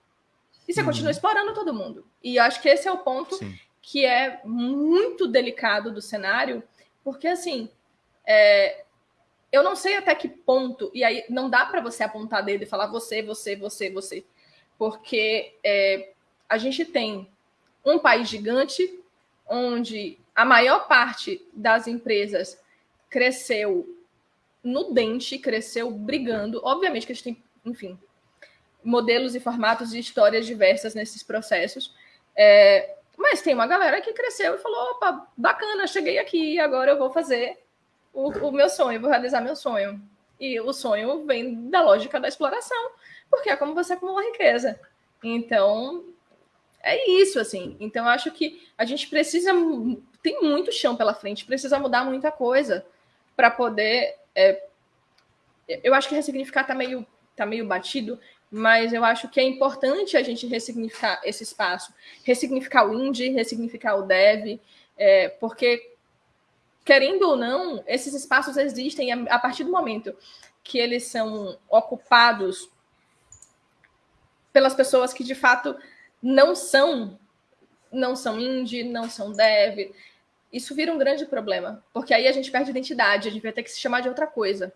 e você uhum. continua explorando todo mundo. E eu acho que esse é o ponto Sim. que é muito delicado do cenário, porque assim, é, eu não sei até que ponto, e aí não dá para você apontar dedo e falar você, você, você, você, porque é, a gente tem um país gigante onde a maior parte das empresas cresceu no dente, cresceu brigando. Obviamente que a gente tem, enfim, modelos e formatos e histórias diversas nesses processos. É, mas tem uma galera que cresceu e falou: opa, bacana, cheguei aqui, agora eu vou fazer o, o, meu sonho, vou realizar meu sonho. E o sonho vem da lógica da exploração, porque é como você acumula riqueza. Então, é isso, assim. Então, acho que a gente precisa. Tem muito chão pela frente, precisa mudar muita coisa para poder. É, eu acho que ressignificar tá meio, tá meio batido, mas eu acho que é importante a gente ressignificar esse espaço, ressignificar o indie, ressignificar o dev, é, porque, querendo ou não, esses espaços existem a, partir do momento que eles são ocupados pelas pessoas que de fato não são não são indie, não são dev. Isso vira um grande problema, porque aí a gente perde identidade, a gente vai ter que se chamar de outra coisa,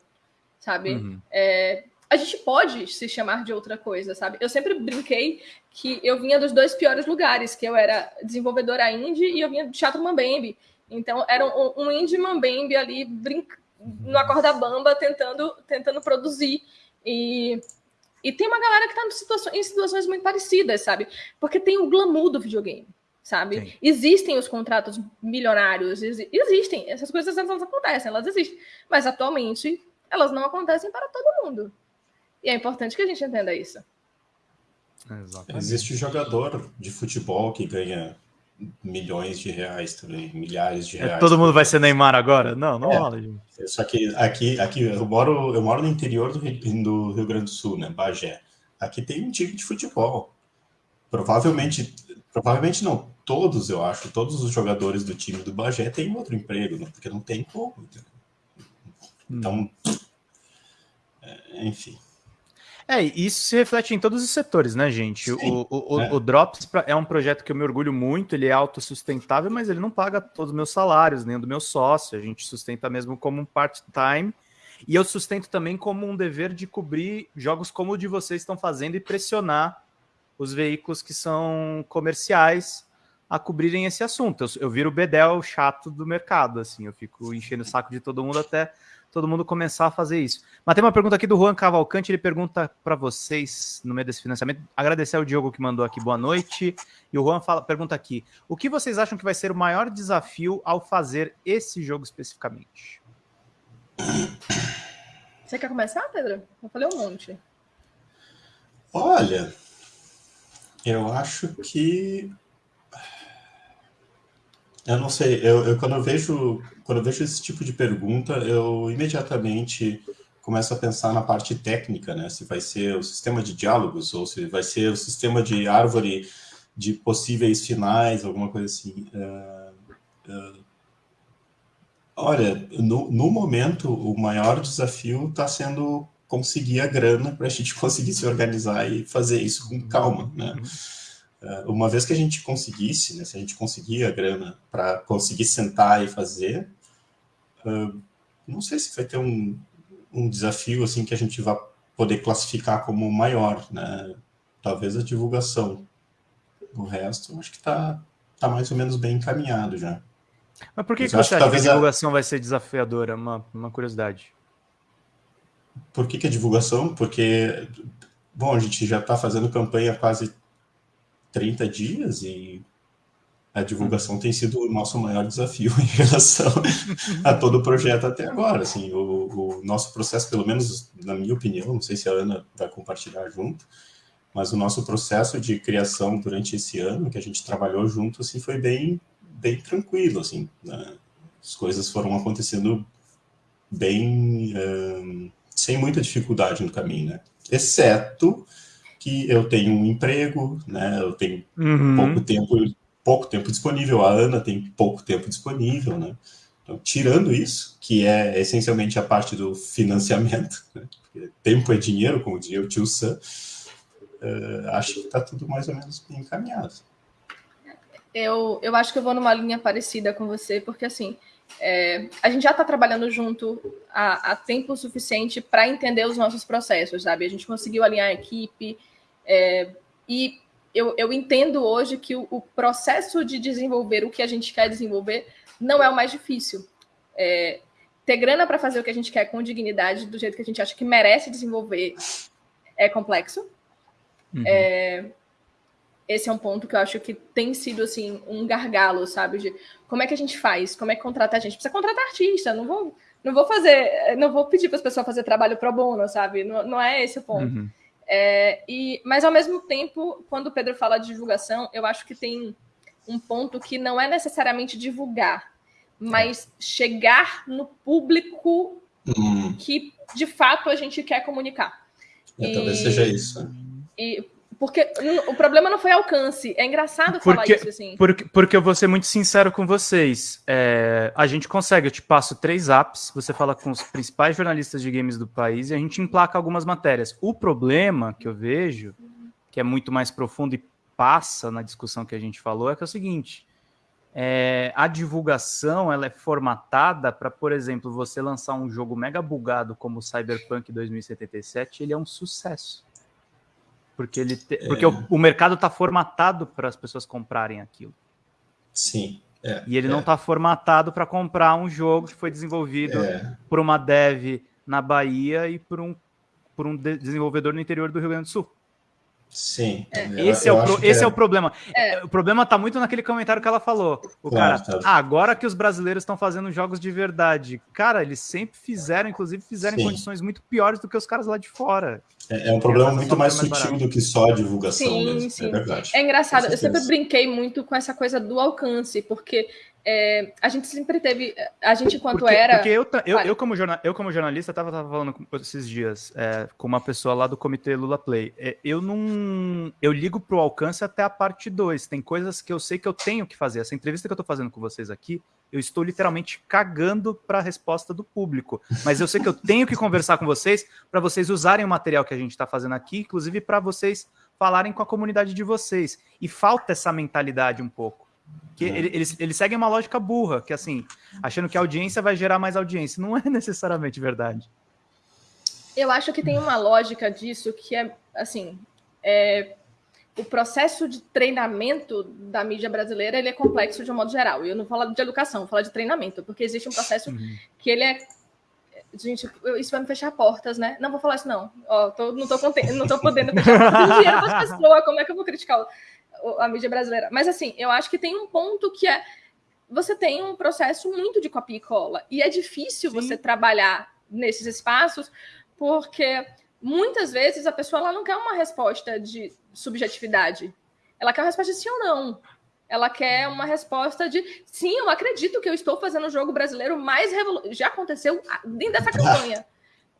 sabe? Uhum. É, a gente pode se chamar de outra coisa, sabe? Eu sempre brinquei que eu vinha dos dois piores lugares, que eu era desenvolvedora indie e eu vinha do teatro Mambembe. Então, era um, um indie Mambembe ali brinc... no corda bamba tentando, tentando produzir. E, e tem uma galera que está em situações muito parecidas, sabe? Porque tem o glamour do videogame sabe? Sim. Existem os contratos milionários, existem, essas coisas elas acontecem, elas existem, mas atualmente elas não acontecem para todo mundo. E é importante que a gente entenda isso. Exatamente. Existe jogador de futebol que ganha milhões de reais também, milhares de é, reais. É, todo mundo vai ser Neymar agora? Não, não é, rola, gente. Só que aqui, aqui eu, moro, eu moro no interior do Rio, do Rio Grande do Sul, né, Bagé. Aqui tem um time de futebol. Provavelmente, provavelmente não, todos, eu acho, todos os jogadores do time do Bagé têm outro emprego, né, porque não tem como. Então, hum. é, enfim. É, isso se reflete em todos os setores, né, gente? o, o, é. o, Drops é um projeto que eu me orgulho muito, ele é autossustentável, mas ele não paga todos os meus salários, nem o do meu sócio. A gente sustenta mesmo como um part-time. E eu sustento também como um dever de cobrir jogos como o de vocês estão fazendo e pressionar os veículos que são comerciais a cobrirem esse assunto. Eu, eu viro o bedel chato do mercado, assim, eu fico enchendo o saco de todo mundo até todo mundo começar a fazer isso. Mas tem uma pergunta aqui do Juan Cavalcante, ele pergunta para vocês, no meio desse financiamento, agradecer ao Diogo que mandou aqui boa noite, e o Juan fala, pergunta aqui, o que vocês acham que vai ser o maior desafio ao fazer esse jogo especificamente? Você quer começar, Pedro? Eu falei um monte. Olha, eu acho que eu não sei, eu, eu, quando eu vejo quando eu vejo esse tipo de pergunta, eu imediatamente começo a pensar na parte técnica, né? Se vai ser o sistema de diálogos ou se vai ser o sistema de árvore de possíveis finais, alguma coisa assim. Uh, uh, olha, no, no momento, o maior desafio está sendo conseguir a grana para a gente <laughs> conseguir se organizar e fazer isso com calma, né? Uh, uma vez que a gente conseguisse, né, se a gente conseguir a grana para conseguir sentar e fazer, uh, não sei se vai ter um, um desafio assim que a gente vai poder classificar como maior, né? Talvez a divulgação. O resto, acho que está tá mais ou menos bem encaminhado já. Mas por que, que você acha que, a divulgação a... vai ser desafiadora? Uma, uma curiosidade. Por que, que a divulgação? Porque, bom, a gente já está fazendo campanha quase 30 dias e a divulgação tem sido o nosso maior desafio <laughs> em relação a todo o projeto até agora. Assim, o, o, nosso processo, pelo menos na minha opinião, não sei se a Ana vai compartilhar junto, mas o nosso processo de criação durante esse ano que a gente trabalhou junto, assim, foi bem, bem tranquilo, assim, né? as coisas foram acontecendo bem um, sem muita dificuldade no caminho, né? Exceto que eu tenho um emprego, né? Eu tenho uhum. pouco tempo, pouco tempo disponível. A Ana tem pouco tempo disponível, né? Então, tirando isso, que é essencialmente a parte do financiamento, né? tempo é dinheiro, como dizia o tio Sam, uh, acho que está tudo mais ou menos bem encaminhado. Eu, eu acho que eu vou numa linha parecida com você, porque assim, é, a gente já está trabalhando junto há, há tempo suficiente para entender os nossos processos, sabe? A gente conseguiu alinhar a equipe é, e eu, eu, entendo hoje que o, o, processo de desenvolver o que a gente quer desenvolver não é o mais difícil. É, ter grana para fazer o que a gente quer com dignidade, do jeito que a gente acha que merece desenvolver, é complexo. Uhum. É, esse é um ponto que eu acho que tem sido assim um gargalo, sabe? De como é que a gente faz? Como é que contrata a gente? Precisa contratar artista, não vou, não vou fazer, não vou pedir para as pessoas fazer trabalho pro bono, sabe? Não, não é esse o ponto. Uhum. É, e, mas ao mesmo tempo, quando o Pedro fala de divulgação, eu acho que tem um ponto que não é necessariamente divulgar, mas chegar no público uhum. que de fato a gente quer comunicar. É, e, talvez seja isso. Né? E porque o problema não foi alcance. É engraçado falar porque, isso assim. Porque, porque eu vou ser muito sincero com vocês. É, a gente consegue, eu te passo três apps, você fala com os principais jornalistas de games do país e a gente emplaca algumas matérias. O problema que eu vejo, que é muito mais profundo e passa na discussão que a gente falou, é que é o seguinte. É, a divulgação ela é formatada para, por exemplo, você lançar um jogo mega bugado como Cyberpunk 2077, ele é um sucesso. Porque, ele te... é. porque o, o, mercado está formatado para as pessoas comprarem aquilo. Sim. É, e ele é. não está formatado para comprar um jogo que foi desenvolvido é. por uma dev na Bahia e por um, por um desenvolvedor no interior do Rio Grande do Sul. Sim. É. Esse, é o, pro, esse é... é... o problema. É. O problema está muito naquele comentário que ela falou. O claro, cara, tá. ah, agora que os brasileiros estão fazendo jogos de verdade. Cara, eles sempre fizeram, inclusive fizeram Sim. em condições muito piores do que os caras lá de fora. É, é um problema muito mais, mais sutil do que só a divulgação sim, mesmo. Sim. É verdade. É engraçado. Eu sempre brinquei muito com essa coisa do alcance, porque é, a gente sempre teve, a gente enquanto porque, era... Porque eu, eu, eu, como, jornal, eu como jornalista, estava falando esses dias é, com uma pessoa lá do comitê Lula Play. É, eu não... Eu ligo pro alcance até a parte 2. Tem coisas que eu sei que eu tenho que fazer. Essa entrevista que eu estou fazendo com vocês aqui, eu estou literalmente cagando para a resposta do público. Mas eu sei que eu tenho que conversar com vocês para vocês usarem o material que a gente está fazendo aqui, inclusive para vocês falarem com a comunidade de vocês. E falta essa mentalidade um pouco. Que é. eles, eles seguem uma lógica burra, que assim, achando que a audiência vai gerar mais audiência. Não é <laughs> necessariamente verdade. Eu acho que tem uma lógica disso que é, assim, é, o processo de treinamento da mídia brasileira ele é complexo de um modo geral. Eu não falo de educação, eu falo de treinamento, porque existe um processo uhum. que ele é gente, isso vai me fechar portas, né? Não vou falar isso, não. Ó, tô, não tô contente, não tô podendo fechar portas. dinheiro para as pessoas, como é que eu vou criticar a mídia brasileira. Mas assim, eu acho que tem um ponto que é você tem um processo muito de copia e cola. E é difícil Sim. você trabalhar nesses espaços, porque muitas vezes a pessoa ela não quer uma resposta de subjetividade. Ela quer uma resposta de sim ou não. Ela quer uma resposta de sim, eu acredito que eu estou fazendo o jogo brasileiro mais revolucionário. Já aconteceu dentro dessa campanha.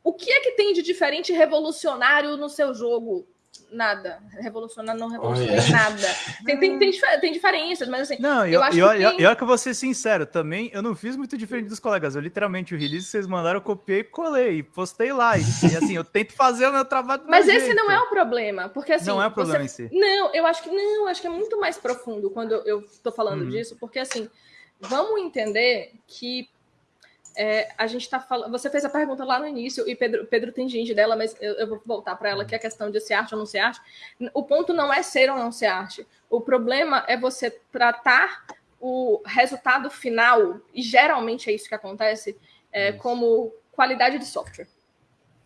O que é que tem de diferente revolucionário no seu jogo? Nada. Revolucionar não revoluciona oh, nada. Tem, tem, tem, tem, diferenças, mas assim. Não, eu, acho eu, que. Tem... Eu, que eu vou ser sincero, também eu não fiz muito diferente dos colegas. Eu literalmente o release que vocês mandaram, eu copiei e colei, postei lá. E, e assim, eu tento fazer o meu trabalho. Mas esse jeito. não é o problema, porque assim. Não é o problema você... em si. Não, eu acho que não, acho que é muito mais profundo quando eu tô falando uhum. disso, porque assim, vamos entender que é, a gente está falando. Você fez a pergunta lá no início, e Pedro, Pedro tem ginge dela, mas eu, eu vou voltar para ela, que é a questão de ser arte ou não ser arte. O ponto não é ser ou não ser arte. O problema é você tratar o resultado final, e geralmente é isso que acontece, é, como qualidade de software.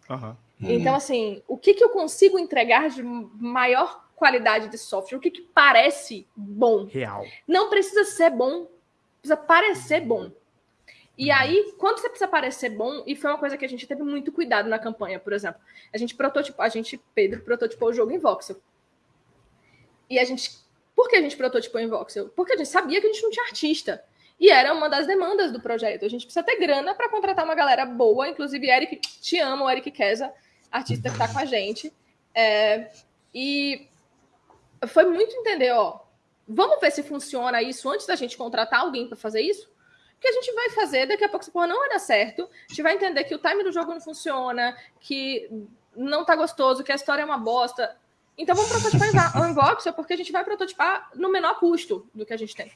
Uhum. Então, assim, o que, que eu consigo entregar de maior qualidade de software? O que, que parece bom? Real. Não precisa ser bom, precisa parecer bom. E aí, quando você precisa parecer bom, e foi uma coisa que a gente teve muito cuidado na campanha, por exemplo, a gente prototipou, a gente, Pedro, prototipou o jogo em voxel. E a gente, por que a gente prototipou em voxel? Porque a gente sabia que a gente não tinha artista. E era uma das demandas do projeto. A gente precisa ter grana para contratar uma galera boa, inclusive Eric, te amo, Eric Kesa, artista que está com a gente. É, e foi muito entender, ó, vamos ver se funciona isso antes da gente contratar alguém para fazer isso? Que a gente vai fazer, daqui a pouco essa porra não vai dar certo, a gente vai entender que o time do jogo não funciona, que não tá gostoso, que a história é uma bosta. Então vamos prototipar <laughs> em Voxel, porque a gente vai prototipar no menor custo do que a gente tem.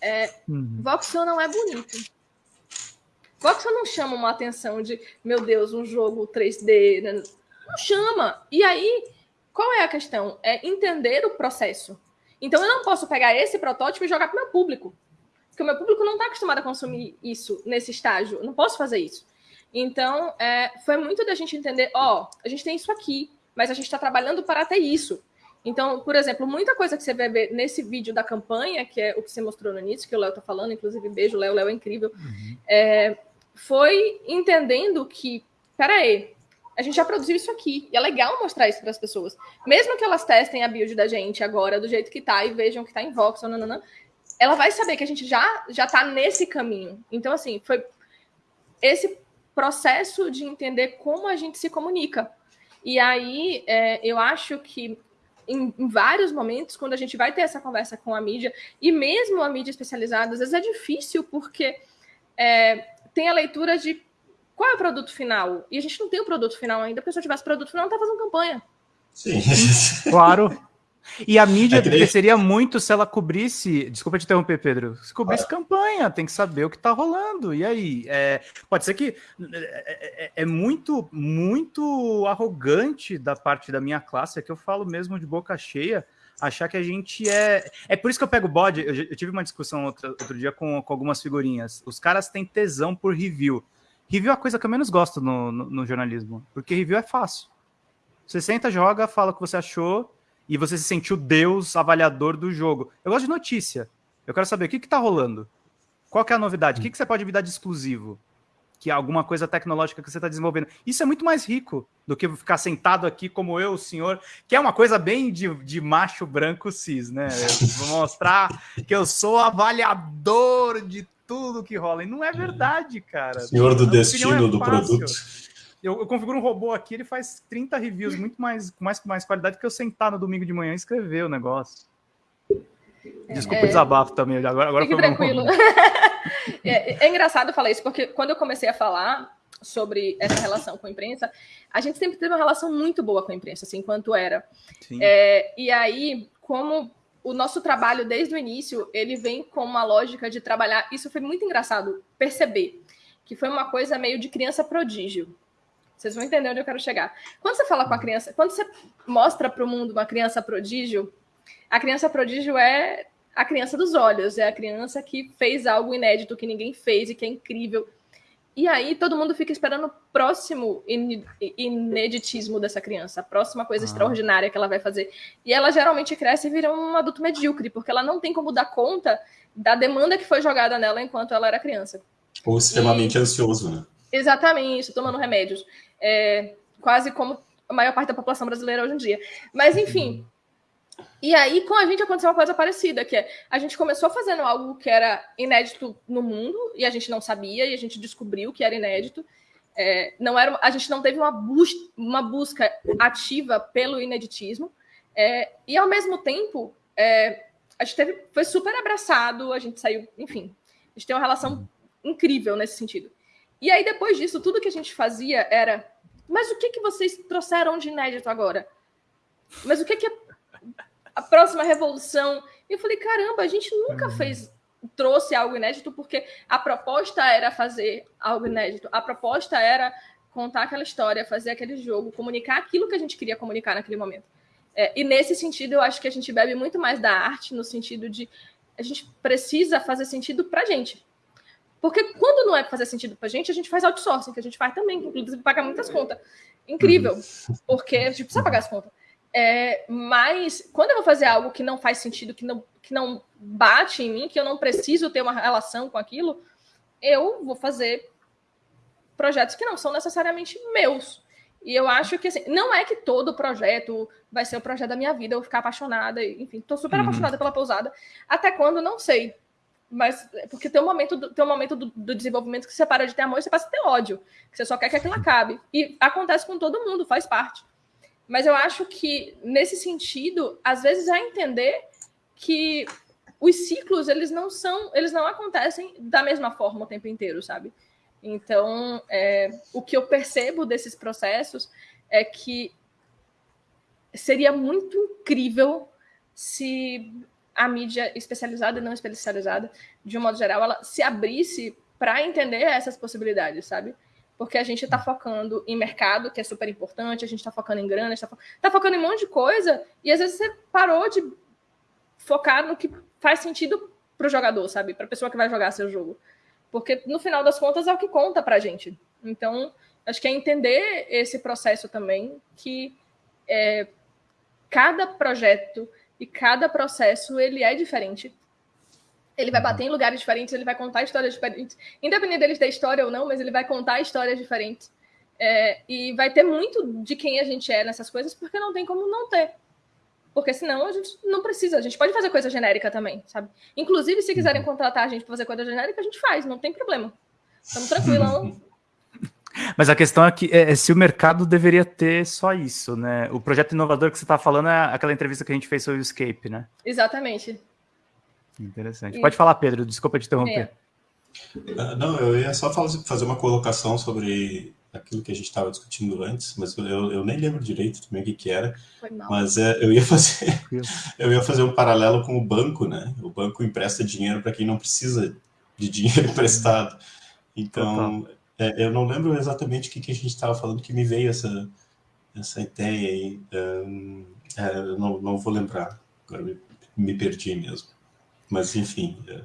É, uhum. Voxel não é bonito. Voxel não chama uma atenção de, meu Deus, um jogo 3D. Né? Não chama. E aí, qual é a questão? É entender o processo. Então eu não posso pegar esse protótipo e jogar para o meu público. Porque o meu público não está acostumado a consumir isso nesse estágio. Não posso fazer isso. Então, é, foi muito da gente entender, ó, oh, a gente tem isso aqui, mas a gente está trabalhando para ter isso. Então, por exemplo, muita coisa que você vai ver nesse vídeo da campanha, que é o que você mostrou no início, que o Léo está falando, inclusive, beijo, Léo, Léo é incrível, uhum. é, foi entendendo que, peraí, a gente já produziu isso aqui, e é legal mostrar isso para as pessoas. Mesmo que elas testem a build da gente agora, do jeito que tá, e vejam que tá em Vox, não, não, não, ela vai saber que a gente já já está nesse caminho. Então, assim, foi esse processo de entender como a gente se comunica. E aí, é, eu acho que em, em, vários momentos, quando a gente vai ter essa conversa com a mídia, e mesmo a mídia especializada, às vezes é difícil, porque é, tem a leitura de qual é o produto final. E a gente não tem o produto final ainda, porque se eu tivesse produto final, não tá fazendo campanha. Sim. claro. E a mídia é cresceria muito se ela cobrisse. Desculpa te interromper, Pedro. Se cobrisse campanha, tem que saber o que está rolando. E aí? É, pode ser que é, é, é, muito, muito arrogante da parte da minha classe, é que eu falo mesmo de boca cheia, achar que a gente é. É por isso que eu pego bode. Eu, eu tive uma discussão outro, outro dia com, com algumas figurinhas. Os caras têm tesão por review. Review é a coisa que eu menos gosto no, no, no jornalismo, porque review é fácil. Você senta, joga, fala o que você achou e você se sentiu Deus avaliador do jogo. Eu gosto de notícia. Eu quero saber o que está rolando. Qual é a novidade? O que, que você pode me dar de exclusivo? Que é alguma coisa tecnológica que você está desenvolvendo. Isso é muito mais rico do que ficar sentado aqui como eu, o senhor, que é uma coisa bem de, de macho branco cis, né? Eu vou mostrar que eu sou avaliador de tudo que rola. E não é verdade, cara. Senhor do destino é do produto. Eu, eu, configuro um robô aqui, ele faz 30 reviews muito mais com mais, mais qualidade que eu sentar no domingo de manhã e escrever o negócio. Desculpa é... o desabafo também, agora, agora Fique tranquilo. <laughs> é, é engraçado falar isso, porque quando eu comecei a falar sobre essa relação com a imprensa, a gente sempre teve uma relação muito boa com a imprensa, assim, enquanto era. É, e aí, como o nosso trabalho desde o início, ele vem com uma lógica de trabalhar. Isso foi muito engraçado perceber que foi uma coisa meio de criança prodígio. Vocês vão entender onde eu quero chegar. Quando você fala com a criança, quando você mostra para o mundo uma criança prodígio, a criança prodígio é a criança dos olhos, é a criança que fez algo inédito que ninguém fez e que é incrível. E aí todo mundo fica esperando o próximo ineditismo dessa criança, a próxima coisa ah. extraordinária que ela vai fazer. E ela geralmente cresce e vira um adulto medíocre, porque ela não tem como dar conta da demanda que foi jogada nela enquanto ela era criança. Ou extremamente e... ansioso, né? Exatamente, tomando remédios é, quase como a maior parte da população brasileira hoje em dia. Mas, enfim. E aí, com a gente aconteceu uma coisa parecida, que é a gente começou fazendo algo que era inédito no mundo, e a gente não sabia, e a gente descobriu que era inédito. É, não era, a gente não teve uma, bus uma busca ativa pelo ineditismo, é, e ao mesmo tempo, é, a gente teve, foi super abraçado, a gente saiu, enfim, a gente tem uma relação incrível nesse sentido. E aí, depois disso, tudo que a gente fazia era, mas o que, que vocês trouxeram de inédito agora? Mas o que, que é a próxima revolução? E eu falei, caramba, a gente nunca uhum. fez, trouxe algo inédito, porque a proposta era fazer algo inédito, a proposta era contar aquela história, fazer aquele jogo, comunicar aquilo que a gente queria comunicar naquele momento. É, e nesse sentido, eu acho que a gente bebe muito mais da arte, no sentido de a gente precisa fazer sentido para a gente. Porque quando não é fazer sentido para a gente, a gente faz outsourcing, que a gente faz também, inclusive paga muitas contas. Incrível, uhum. porque a gente precisa pagar as contas. É, mas quando eu vou fazer algo que não faz sentido, que não, que não bate em mim, que eu não preciso ter uma relação com aquilo, eu vou fazer projetos que não são necessariamente meus. E eu acho que assim, não é que todo projeto vai ser o projeto da minha vida, eu ficar apaixonada, enfim, tô super uhum. apaixonada pela pousada. Até quando, não sei. Mas porque tem um momento, do, tem um momento do, do, desenvolvimento que você para de ter amor e você passa a ter ódio. Que você só quer que aquilo acabe. E acontece com todo mundo, faz parte. Mas eu acho que, nesse sentido, às vezes é entender que os ciclos, eles não são, eles não acontecem da mesma forma o tempo inteiro, sabe? Então, é, o que eu percebo desses processos é que seria muito incrível se a mídia especializada e não especializada, de um modo geral, ela se abrisse para entender essas possibilidades, sabe? Porque a gente está focando em mercado, que é super importante, a gente está focando em grana, está fo tá focando em um monte de coisa, e às vezes você parou de focar no que faz sentido para o jogador, sabe? Para a pessoa que vai jogar seu jogo. Porque no final das contas é o que conta para a gente. Então, acho que é entender esse processo também, que é, cada projeto e cada processo ele é diferente. Ele vai bater em lugares diferentes, ele vai contar histórias diferentes, independente dele ter história ou não, mas ele vai contar histórias diferentes. É, e vai ter muito de quem a gente é nessas coisas, porque não tem como não ter. Porque senão a gente não precisa. A gente pode fazer coisa genérica também, sabe? Inclusive, se quiserem uhum. contratar a gente para fazer coisa genérica, a gente faz, não tem problema. Estamos tranquilos. <laughs> Mas a questão é que é, se o mercado deveria ter só isso, né? O projeto inovador que você está falando é aquela entrevista que a gente fez sobre o Escape, né? Exatamente. Interessante. Pode falar, Pedro, desculpa te interromper. É. Uh, não, eu ia só fazer uma colocação sobre aquilo que a gente estava discutindo antes, mas eu, eu nem lembro direito também o que, que era. Mas é, eu ia fazer <laughs> eu ia fazer um paralelo com o banco, né? O banco empresta dinheiro para quem não precisa de dinheiro <laughs> emprestado. Então, é, eu não lembro exatamente o que, que a gente estava falando que me veio essa essa ideia aí. Um, é, não, não vou lembrar. Agora me, me perdi mesmo. Mas enfim. É,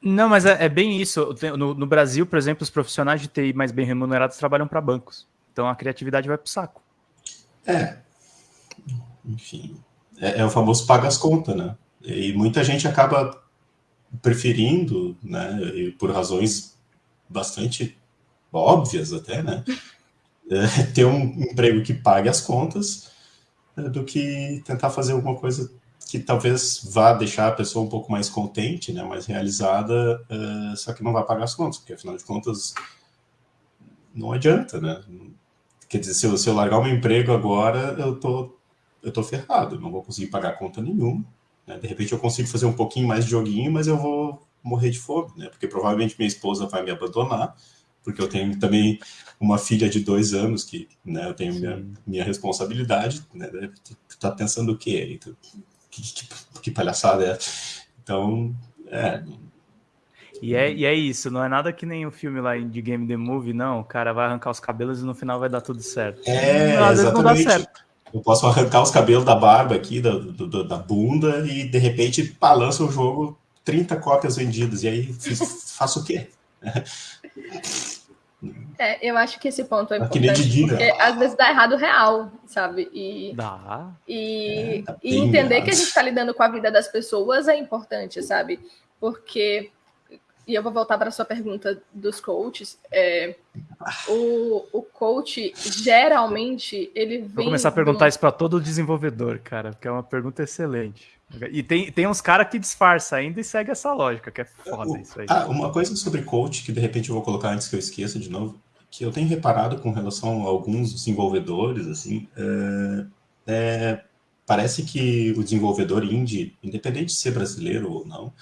não, mas é, é bem isso. No, no, Brasil, por exemplo, os profissionais de TI mais bem remunerados trabalham para bancos. Então a criatividade vai para o saco. É. Enfim. É, é, o famoso paga as contas, né? E muita gente acaba preferindo, né, por razões bastante óbvias até, né, é, ter um emprego que pague as contas né, do que tentar fazer alguma coisa que talvez vá deixar a pessoa um pouco mais contente, né, mais realizada, uh, só que não vai pagar as contas, porque afinal de contas não adianta, né? Quer dizer, se eu, se eu largar o meu emprego agora, eu tô, eu tô ferrado, não vou conseguir pagar conta nenhuma. Né? De repente eu consigo fazer um pouquinho mais de joguinho, mas eu vou morrer de fome, né? Porque provavelmente minha esposa vai me abandonar, porque eu tenho também uma filha de dois anos que, né, eu tenho minha, minha responsabilidade, né? Tu tá pensando o quê? Tu, que, que, que palhaçada é? Então, é. E é, e é isso, não é nada que nem o filme lá de Game The Movie, não. O cara vai arrancar os cabelos e no final vai dar tudo certo. É, às vezes não dá certo. Eu posso arrancar os cabelos da barba aqui, da, do, da bunda, e de repente balança o jogo 30 cópias vendidas. E aí faço o quê? <laughs> É, eu acho que esse ponto é importante, porque às vezes dá errado real, sabe? E, dá. E, é, tá e entender errado. que a gente está lidando com a vida das pessoas é importante, sabe? Porque, e eu vou voltar para a sua pergunta dos coaches, é, o, o coach, geralmente, ele vem... Vou começar a perguntar isso para todo desenvolvedor, cara, porque é uma pergunta excelente. E tem, tem uns caras que disfarça ainda e segue essa lógica, que é foda isso aí. Ah, uma coisa sobre coach que de repente eu vou colocar antes que eu esqueça de novo. que eu tenho reparado com relação a alguns desenvolvedores, assim, é, é, parece que o desenvolvedor indie, independente de ser brasileiro ou não,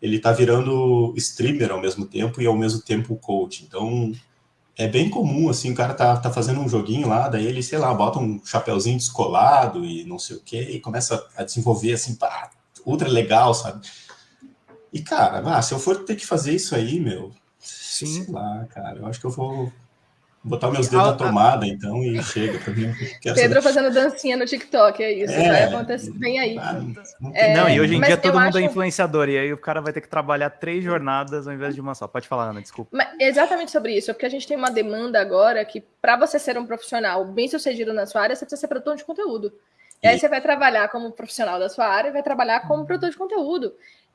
ele está virando streamer ao mesmo tempo e ao mesmo tempo coach. Então, é bem comum, assim, o cara tá, tá fazendo um joguinho lá, daí ele, sei lá, bota um chapéuzinho descolado e não sei o quê, e começa a desenvolver, assim, pá, ultra legal, sabe? E, cara, ah, se eu for ter que fazer isso aí, meu, Sim. sei lá, cara, eu acho que eu vou botar meus dedos na tomada, então, e chega pra mim. Pedro saber. fazendo dancinha no TikTok, é isso. É, vai acontecer bem aí. Ah, não, é, não, e hoje em dia todo mundo é acho... é influenciador, e aí o cara vai ter que trabalhar três jornadas ao invés de uma só. Pode falar, Ana, desculpa. Mas exatamente sobre isso, é porque a gente tem uma demanda agora que, para você ser um profissional bem sucedido na sua área, você precisa ser produtor de conteúdo. E aí você vai trabalhar como profissional da sua área, vai trabalhar como produtor de conteúdo.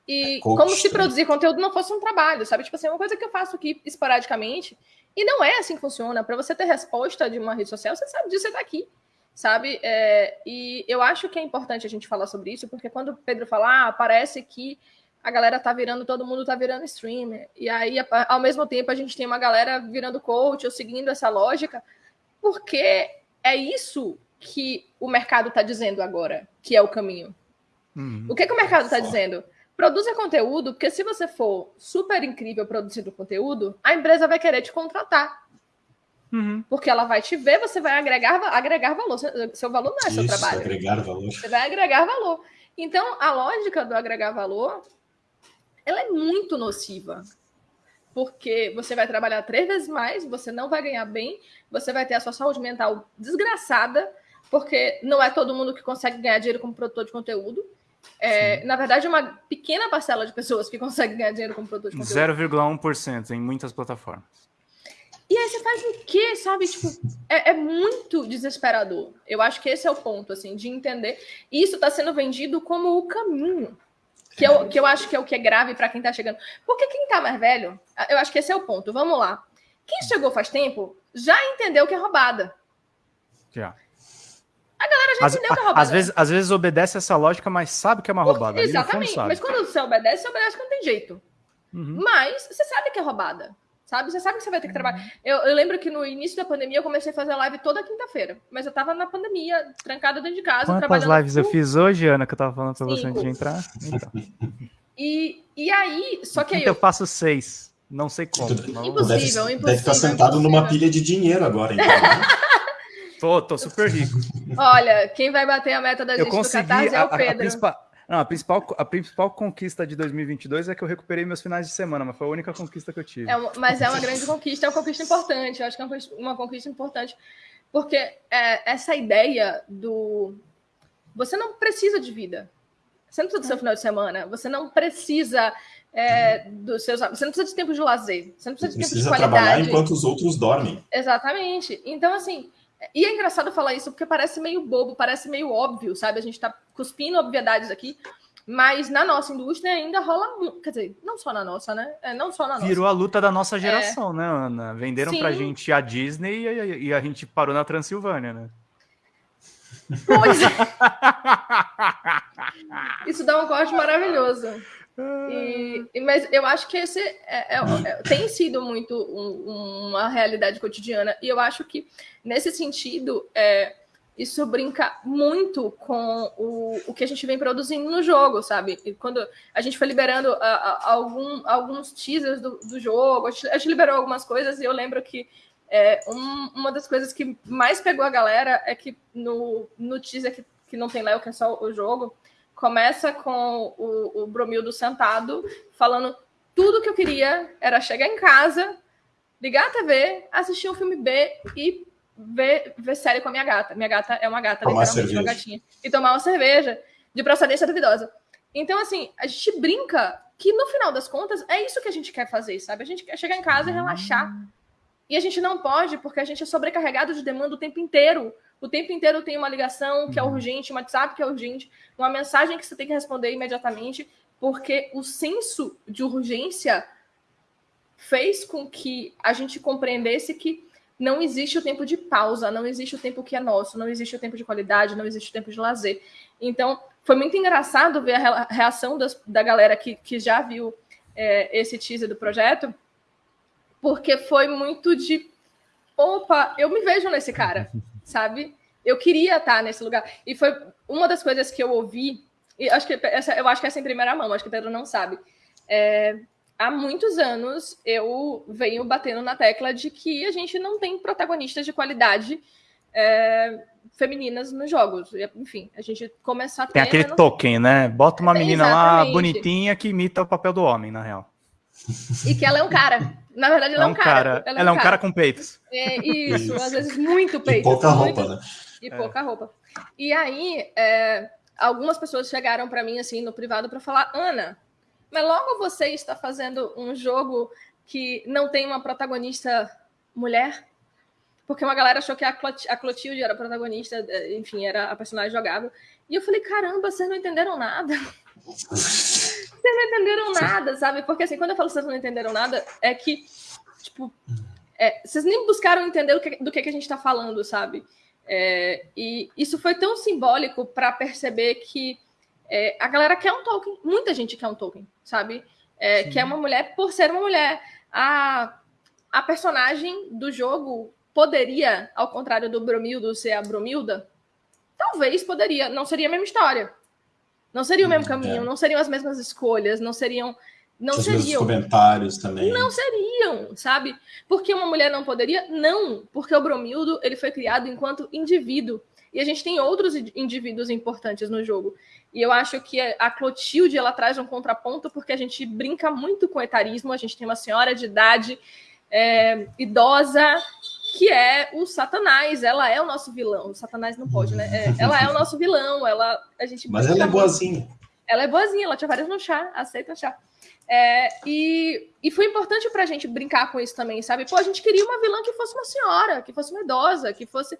E é como se produzir conteúdo não fosse um trabalho, sabe? Tipo assim, uma coisa que eu faço aqui esporadicamente, e não é assim que funciona. Para você ter resposta de uma rede social, você sabe disso, você está aqui, sabe? É, e eu acho que é importante a gente falar sobre isso, porque quando o Pedro fala, ah, parece que a galera tá virando, todo mundo tá virando streamer. E aí, ao mesmo tempo, a gente tem uma galera virando coach ou seguindo essa lógica, porque é isso que o mercado está dizendo agora, que é o caminho. Uhum. O que, que o mercado está dizendo? Produza conteúdo, porque se você for super incrível produzindo conteúdo, a empresa vai querer te contratar. Uhum. Porque ela vai te ver, você vai agregar, agregar valor. Seu valor não é seu trabalho. Agregar valor. Você vai agregar valor. Então, a lógica do agregar valor ela é muito nociva. Porque você vai trabalhar três vezes mais, você não vai ganhar bem, você vai ter a sua saúde mental desgraçada, porque não é todo mundo que consegue ganhar dinheiro como produtor de conteúdo. É, na verdade, é uma pequena parcela de pessoas que consegue ganhar dinheiro de conteúdo. 0,1% em muitas plataformas. E aí você faz o quê, sabe? Tipo, é, é, muito desesperador. Eu acho que esse é o ponto, assim, de entender. E isso está sendo vendido como o caminho. Que eu, que eu acho que é o que é grave para quem está chegando. Porque quem está mais velho, eu acho que esse é o ponto. Vamos lá. Quem chegou faz tempo já entendeu que é roubada. Já. A galera já entendeu que é roubada. Às vezes, às vezes obedece essa lógica, mas sabe que é uma roubada. exatamente. Mas quando você obedece, você obedece que não tem jeito. Uhum. Mas você sabe que é roubada. Sabe? Você sabe que você vai ter que trabalhar. Uhum. Eu, eu, lembro que no início da pandemia eu comecei a fazer live toda quinta-feira. Mas eu tava na pandemia, trancada dentro de casa. Quantas lives eu fiz hoje, Ana, que eu tava falando pra você antes de entrar? Então. E, e aí, só que aí. Eu... eu faço seis. Não sei como. Não... Impossível, deve, impossível. Deve estar sentado impossível. numa pilha de dinheiro agora, então. Né? <laughs> Tô, tô super rico. Olha, quem vai bater a meta da gente eu consegui, do Catarse é o Pedro. A, a, principal, não, a, principal, a principal conquista de 2022 é que eu recuperei meus finais de semana, mas foi a única conquista que eu tive. É mas é uma grande conquista, é uma conquista importante. Eu acho que é uma conquista importante, porque é, essa ideia do. Você não precisa de vida. Você não precisa do seu final de semana. Você não precisa é, dos seus. Você não precisa de tempo de lazer. Você não precisa de tempo de qualidade. trabalhar enquanto os outros dormem. Exatamente. Então, assim, e é engraçado falar isso porque parece meio bobo, parece meio óbvio, sabe? A gente tá cuspindo obviedades aqui, mas na nossa indústria ainda rola, quer dizer, não só na noça, né? É, não só na nossa. Virou a luta da nossa geração, é... né, Ana? Venderam Sim. pra gente a Disney e, e a gente parou na Transilvânia, né? Pois é. <laughs> Isso dá um corte maravilhoso. E, mas eu acho que esse é, é, é, tem sido muito um, uma realidade cotidiana, e eu acho que, nesse sentido, é, isso brinca muito com o, o que a gente vem produzindo no jogo, sabe? E quando a gente foi liberando a, a, algum, alguns teasers do, do jogo, a gente, a gente, liberou algumas coisas, e eu lembro que é, um, uma das coisas que mais pegou a galera é que no, no teaser que, que não tem Léo, que é só o jogo, começa com o, o Bromildo sentado, falando tudo que eu queria era chegar em casa, ligar a TV, assistir um filme B e ver, ver série com a minha gata. Minha gata é uma gata, tomar literalmente uma gatinha. E tomar uma cerveja de procedência duvidosa. Então, assim, a gente brinca que no final das contas é isso que a gente quer fazer, sabe? A gente quer chegar em casa e relaxar. E a gente não pode, porque a gente é sobrecarregado de demanda o tempo inteiro. O tempo inteiro tem uma ligação que é uhum. urgente, um WhatsApp que é urgente, uma mensagem que você tem que responder imediatamente, porque o senso de urgência fez com que a gente compreendesse que não existe o tempo de pausa, não existe o tempo que é nosso, não existe o tempo de qualidade, não existe o tempo de lazer. Então, foi muito engraçado ver a reação das, da galera que, que já viu é, esse teaser do projeto, porque foi muito de opa, eu me vejo nesse cara, <laughs> sabe? Eu queria estar nesse lugar. E foi uma das coisas que eu ouvi, e acho que essa, eu acho que essa é em primeira mão, acho que o Pedro não sabe. É, há muitos anos eu venho batendo na tecla de que a gente não tem protagonistas de qualidade é, femininas nos jogos. Enfim, a gente começa a ter. Tem aquele não... token, né? Bota uma menina Exatamente. lá bonitinha que imita o papel do homem, na real. E que ela é um cara. Na verdade, ela é, é um cara. cara. Ela, é, ela um, é um cara. cara. com peitos. É, isso, às vezes muito peito. E pouca muito... roupa, né? E é. pouca roupa. E aí, é, algumas pessoas chegaram para mim, assim, no privado, para falar: Ana, mas logo você está fazendo um jogo que não tem uma protagonista mulher? Porque uma galera achou que a, Clot a Clotilde era a protagonista, é, enfim, era a personagem jogável. E eu falei: caramba, vocês não entenderam nada. Vocês não entenderam nada, sabe? Porque assim, quando eu falo que vocês não entenderam nada, é que, tipo, é, vocês nem buscaram entender do que, do que, que a gente está falando, sabe? É, e isso foi tão simbólico para perceber que é, a galera quer um token, muita gente quer um token, sabe? É, quer uma mulher por ser uma mulher. A, a personagem do jogo poderia, ao contrário do Bromildo ser a Bromilda, talvez poderia, não seria a mesma história. Não seria o mesmo hum, caminho, é. não seriam as mesmas escolhas, não seriam. Não Os seriam. comentários também. Não seriam, sabe? Porque uma mulher não poderia? Não, porque o Bromildo ele foi criado enquanto indivíduo. E a gente tem outros indivíduos importantes no jogo. E eu acho que a Clotilde ela traz um contraponto porque a gente brinca muito com o etarismo. A gente tem uma senhora de idade é, idosa que é o Satanás. Ela é o nosso vilão. O Satanás não pode, né? É, ela é o nosso vilão. Ela, a gente Mas ela é boazinha. Ela é boazinha, ela tinha vários no chá, aceita chá. É, e, e foi importante pra gente brincar com isso também, sabe? Pô, a gente queria uma vilã que fosse uma senhora, que fosse uma idosa, que fosse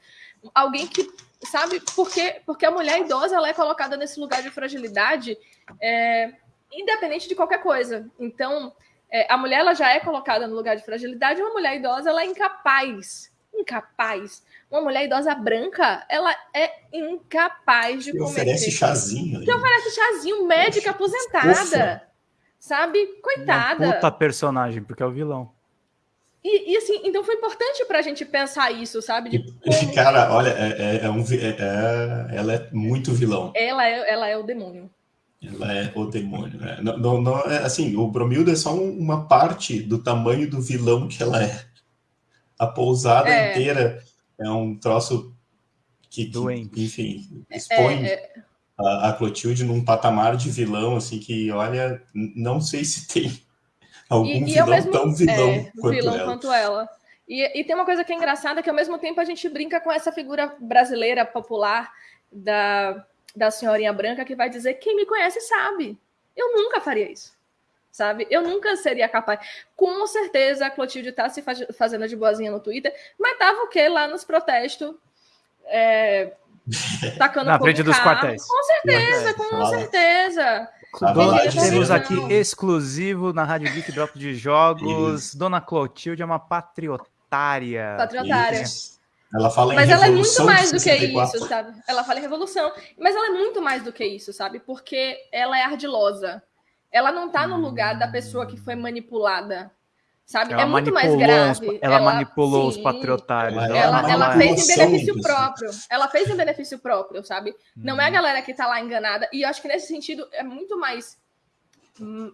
alguém que, sabe? Porque, porque a mulher idosa ela é colocada nesse lugar de fragilidade, é, independente de qualquer coisa. Então, é, a mulher ela já é colocada no lugar de fragilidade, uma mulher idosa ela é incapaz, incapaz. Uma mulher idosa branca, ela é incapaz de que cometer. oferece chazinho. Que oferece chazinho, médica aposentada. Sabe? Coitada. Uma puta personagem, porque é o vilão. E, e, assim, então foi importante pra gente pensar isso, sabe? De como... Cara, olha, é, é, é um, é, é, ela é muito vilão. Ela é, ela é o demônio. Ela é o demônio. Né? Não, não, não, é, assim, o Bromilda é só uma parte do tamanho do vilão que ela é. A pousada é. inteira é um troço que, que enfim, expõe é, é. a, a, Clotilde num patamar de vilão, assim, que, olha, não sei se tem algum e, vilão mesmo, tão vilão, é, quanto, vilão ela. quanto ela. E, e tem uma coisa que é engraçada, que ao mesmo tempo a gente brinca com essa figura brasileira popular da da senhorinha branca que vai dizer: quem me conhece sabe. Eu nunca faria isso. Sabe? Eu nunca seria capaz. Com certeza a Clotilde tá se faz... fazendo de boazinha no Twitter, mas tava o quê? Lá nos protestos. É... <laughs> Tacando Na frente dos quartéis. Com certeza, com certeza. Dona, temos aqui exclusivo na Rádio Geek Drop de Jogos. Isso. Dona Clotilde é uma patriotária. Patriotária. Isso. Ela fala Mas ela é muito mais do que isso, sabe? Ela fala em revolução. Mas ela é muito mais do que isso, sabe? Porque ela é ardilosa. Ela não tá no lugar da pessoa que foi manipulada. Sabe? Ela é muito mais grave. Os, ela, ela, manipulou sim, os patriotários. Ela, ela, ela fez em benefício próprio. Ela fez em benefício próprio, sabe? Hum. Não é a galera que tá lá enganada. E eu acho que nesse sentido é muito mais,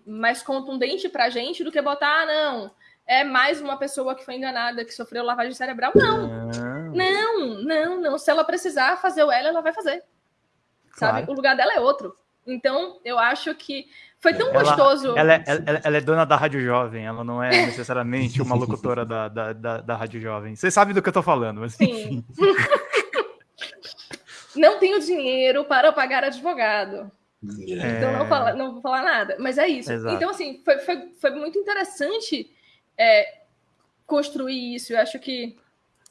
mais contundente pra gente do que botar, ah, não é mais uma pessoa que foi enganada, que sofreu lavagem cerebral. Não, não, não, não. Se ela precisar fazer o L, ela vai fazer. Sabe? Claro. O lugar dela é outro. Então, eu acho que foi tão ela, gostoso. Ela é, ela, ela, é dona da Rádio Jovem, ela não é necessariamente uma <laughs> locutora da, da, da, da Rádio Jovem. Você sabe do que eu tô falando, mas Sim. <laughs> não tenho dinheiro para pagar advogado. É... Então não, fala, não vou falar nada. Mas é isso. Exato. Então, assim, foi, foi, foi muito interessante é, construir isso. Eu acho que.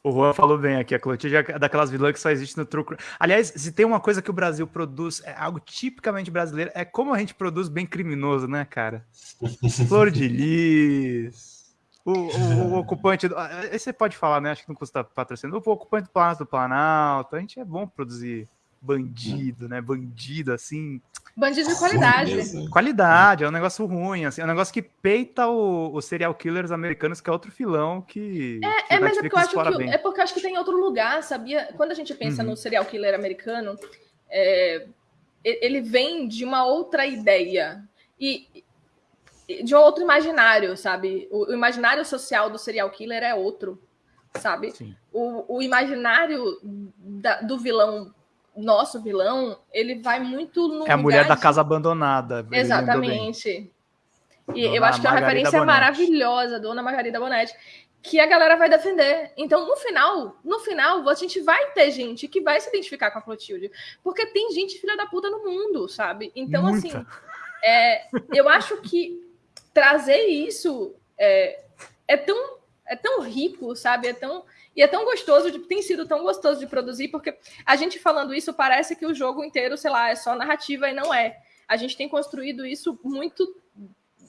O Juan falou bem aqui, a Clotilde é daquelas vilãs que só existe no Crime. Aliás, se tem uma coisa que o Brasil produz, é algo tipicamente brasileiro, é como a gente produz bem criminoso, né, cara? <laughs> Flor de lis, o, o, o, <laughs> ocupante. Do, ah, esse você pode falar, né? Acho que não custa patrocínio. O ocupante do Planalto do Planalto. A gente é bom produzir bandido, né? Bandido, assim. Bandido de qualidade. Qualidade, é um negócio ruim, assim, é um negócio que peita os serial killers americanos, que é outro filão que. É, que é mas é porque, eu acho que, é porque eu acho que tem outro lugar, sabia? Quando a gente pensa uhum. no serial killer americano, é, ele vem de uma outra ideia. E de um outro imaginário, sabe? O, o imaginário social do serial killer é outro, sabe? O, o, imaginário da, do vilão, nosso vilão, ele vai muito no. É a mulher de... da casa abandonada. Exatamente. E Dona eu acho que é uma referência Bonetti. maravilhosa, Dona Margarida Bonetti, que a galera vai defender. Então, no final, no final, a gente vai ter gente que vai se identificar com a Clotilde. Porque tem gente filha da puta no mundo, sabe? Então, Muita. assim, é, eu acho que trazer isso é, é, tão, é tão rico, sabe? É tão, e é tão gostoso, de, tem sido tão gostoso de produzir, porque a gente falando isso parece que o jogo inteiro, sei lá, é só narrativa e não é. A gente tem construído isso muito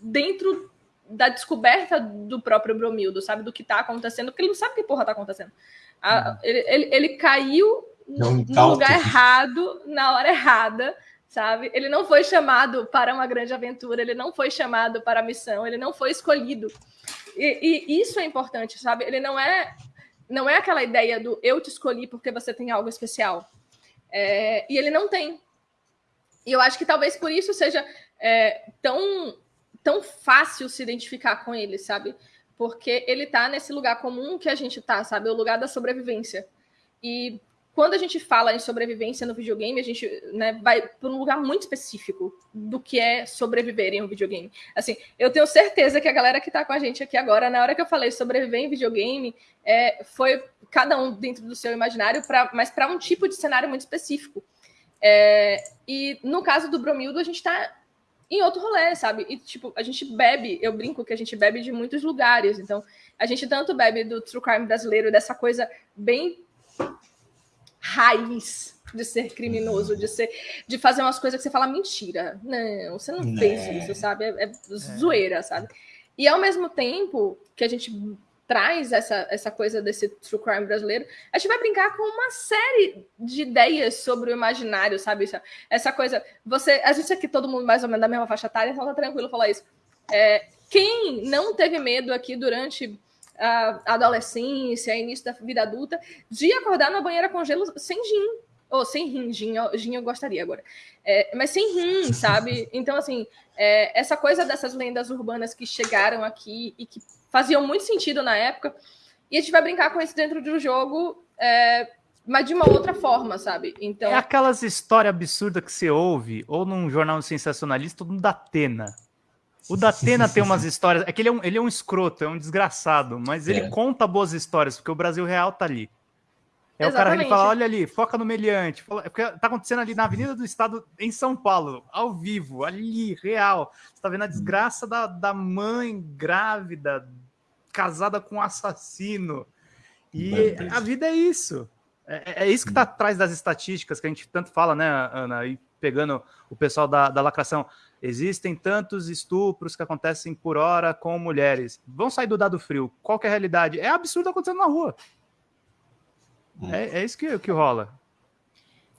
dentro da descoberta do próprio Bromildo, sabe? Do que tá acontecendo, porque ele não sabe que porra tá acontecendo. A, uhum. ele, ele, ele, caiu no, no lugar errado, na hora errada, sabe? Ele não foi chamado para uma grande aventura, ele não foi chamado para a missão, ele não foi escolhido. E, e, isso é importante, sabe? Ele não é não é aquela ideia do eu te escolhi porque você tem algo especial. É, e ele não tem. E eu acho que talvez por isso seja é, tão tão fácil se identificar com ele, sabe? Porque ele tá nesse lugar comum que a gente tá, sabe? O lugar da sobrevivência. E quando a gente fala em sobrevivência no videogame, a gente né, vai para um lugar muito específico do que é sobreviver em um videogame. Assim, eu tenho certeza que a galera que está com a gente aqui agora, na hora que eu falei sobreviver em videogame, é, foi cada um dentro do seu imaginário, pra, mas para um tipo de cenário muito específico. É, e no caso do Bromildo, a gente está em outro rolê, sabe? E, tipo, a gente bebe, eu brinco que a gente bebe de muitos lugares. Então, a gente tanto bebe do true crime brasileiro, dessa coisa bem raiz de ser criminoso, de ser, de fazer umas coisas que você fala mentira. Não, você não, não. fez né. isso, sabe? É, é, zoeira, sabe? E ao mesmo tempo que a gente traz essa, essa coisa desse true crime brasileiro, a gente vai brincar com uma série de ideias sobre o imaginário, sabe? Essa coisa, você, a gente aqui todo mundo mais ou menos da mesma faixa etária, então tá tranquilo falar isso. É, quem não teve medo aqui durante a adolescência, início da vida adulta, de acordar na banheira com gelo sem gin. Ou sem rim, gin, gin eu gostaria agora. É, mas sem rim, sabe? <laughs> Então, assim, é, essa coisa dessas lendas urbanas que chegaram aqui e que faziam muito sentido na época, e a gente vai brincar com isso dentro do jogo, é, mas de uma outra forma, sabe? Então... É aquelas histórias absurdas que você ouve, ou num jornal sensacionalista, ou no Datena. O Datena tem umas histórias. É que ele é um, ele é um escroto, é um desgraçado, mas ele é. conta boas histórias, porque o Brasil real tá ali. É Exatamente. o cara que fala: olha ali, foca no meliante. É porque tá acontecendo ali na Avenida do Estado, em São Paulo, ao vivo, ali, real. Você tá vendo a desgraça da, da mãe grávida, casada com um assassino. E a vida é isso. É, é isso que tá atrás das estatísticas que a gente tanto fala, né, Ana? E pegando o pessoal da, da lacração. Existem tantos estupros que acontecem por hora com mulheres. Vão sair do dado frio. Qual é a realidade? É absurdo acontecendo na rua. Hum. É, é isso que, que rola.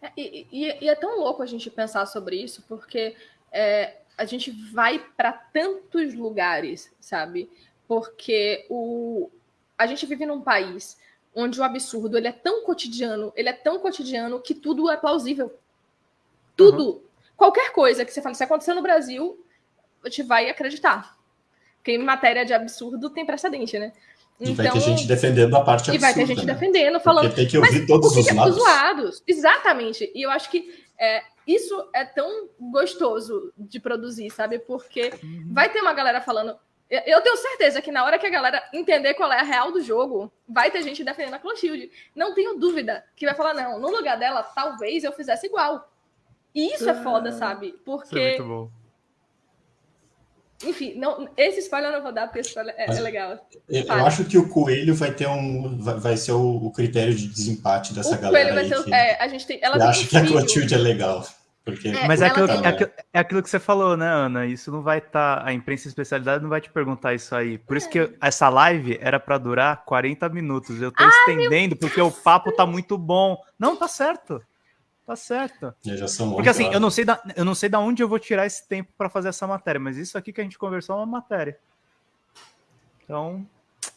É, e, e, e, é tão louco a gente pensar sobre isso, porque é, a gente vai para tantos lugares, sabe? Porque o, a gente vive num país onde o absurdo ele é tão cotidiano, ele é tão cotidiano que tudo é plausível. Tudo, uhum. Qualquer coisa que você fale, se acontecer no Brasil, a gente vai acreditar. Porque em matéria de absurdo tem precedente, né? E então, vai ter então, gente defendendo a parte absurda. E vai ter gente né? defendendo, falando. Porque tem que ouvir todos os lados. os lados. Exatamente. E eu acho que é, isso é tão gostoso de produzir, sabe? Porque uhum. vai ter uma galera falando. Eu tenho certeza que na hora que a galera entender qual é a real do jogo, vai ter gente defendendo a Clotilde. Não tenho dúvida que vai falar, não, no lugar dela, talvez eu fizesse igual. E isso é foda, sabe? Porque. Isso é muito bom. Enfim, não, esse spoiler eu não vou dar, porque esse spoiler é, é legal. Eu, eu, acho que o coelho vai ter um. Vai, vai ser o, o, critério de desempate dessa o galera. Coelho vai ser, é, a gente tem. Ela eu acho um que a Clotilde é legal. Porque... É, Mas é aquilo, é, aquilo, é aquilo, que você falou, né, Ana? Isso não vai estar. Tá, a imprensa especialidade não vai te perguntar isso aí. Por isso que é. essa live era para durar 40 minutos. Eu tô Ai, estendendo porque o papo tá muito bom. Não, tá certo. Tá certo. Já são Porque assim, eu não, sei da, eu não sei da onde eu vou tirar esse tempo para fazer essa matéria, mas isso aqui que a gente conversou é uma matéria. Então, a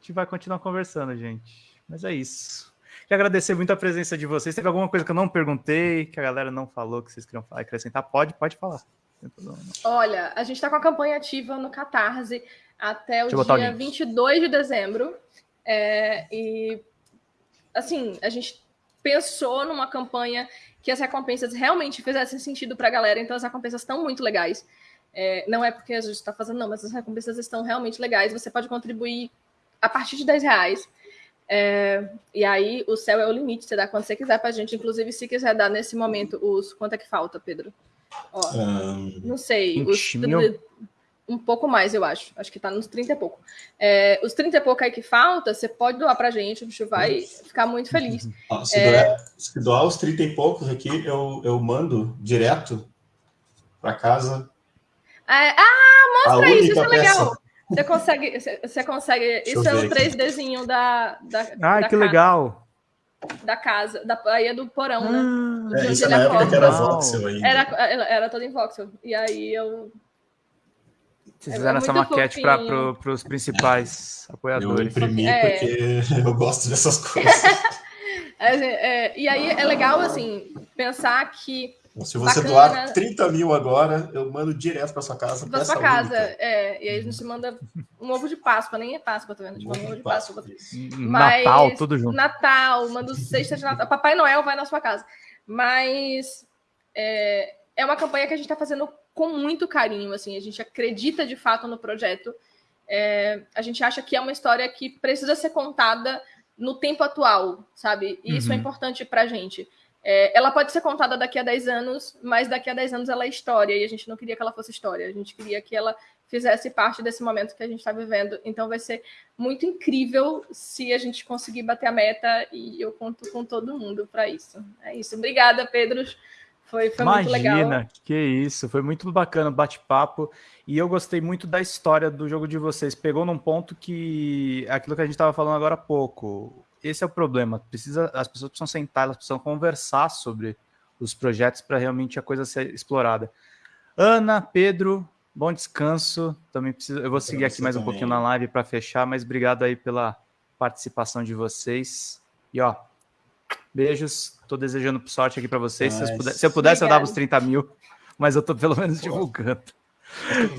gente vai continuar conversando, gente. Mas é isso. Quero agradecer muito a presença de vocês. Teve alguma coisa que eu não perguntei, que a galera não falou, que vocês queriam falar, acrescentar? Pode, pode falar. Olha, a gente está com a campanha ativa no Catarse até o dia o 22 de dezembro. É, e, assim, a gente pensou numa campanha que as recompensas realmente fizessem sentido para a galera, então as recompensas estão muito legais. É, não é porque a gente está fazendo, não, mas as recompensas estão realmente legais. Você pode contribuir a partir de 10 reais. É, e aí o céu é o limite, você dá quando você quiser para a gente. Inclusive, se quiser dar nesse momento os. Quanto é que falta, Pedro? Ó, um, não sei. Os, um pouco mais, eu acho. Acho que tá nos 30 e pouco. É, os 30 e pouco aí que falta, você pode doar pra gente, a gente vai ficar muito feliz. se, é... doar, se, doar, os 30 e poucos aqui, eu, eu mando direto para casa. É, ah, mostra isso, isso é legal. Você consegue, você consegue. Deixa isso é o 3Dzinho da, da. Ah, que casa, legal. Da casa, da, aí é do porão, né? ah, né? É, isso na época que era voxel ainda. Era, era, era todo em voxel. E aí eu vocês é fizeram é essa maquete para pro, os principais <laughs> apoiadores. Eu imprimi é. porque <laughs> eu gosto dessas coisas. <laughs> É, é, e aí é legal, assim, pensar que. Se você bacana, doar 30 mil agora, eu mando direto para sua casa. Para sua casa, é. E aí a gente manda um ovo de Páscoa, nem é Páscoa, tá vendo? A gente manda um ovo de Páscoa. Páscoa. Mas, Natal, tudo junto. Natal, manda sexta de Natal. Papai Noel vai na sua casa. Mas é, é uma campanha que a gente está fazendo com muito carinho, assim, a gente acredita de fato no projeto. É, a gente acha que é uma história que precisa ser contada no tempo atual, sabe? E uhum. isso é uhum. importante para a gente. É, ela pode ser contada daqui a 10 anos, mas daqui a 10 anos ela é história, e a gente não queria que ela fosse história, a gente queria que ela fizesse parte desse momento que a gente está vivendo. Então vai ser muito incrível se a gente conseguir bater a meta, e eu conto com todo mundo para isso. É isso. Obrigada, Pedro. Foi, foi Imagina, muito legal. Imagina, que isso, foi muito bacana o bate-papo. E eu gostei muito da história do jogo de vocês. Pegou num ponto que aquilo que a gente estava falando agora há pouco. Esse é o problema. Precisa, as pessoas precisam sentar, elas precisam conversar sobre os projetos para realmente a coisa ser explorada. Ana, Pedro, bom descanso. Também preciso, eu vou seguir aqui mais um pouquinho na live para fechar, mas obrigado aí pela participação de vocês. E ó, beijos. Estou desejando sorte aqui para vocês. Se, puder, se, eu pudesse, obrigada. eu dava os 30 mil, mas eu estou pelo menos divulgando.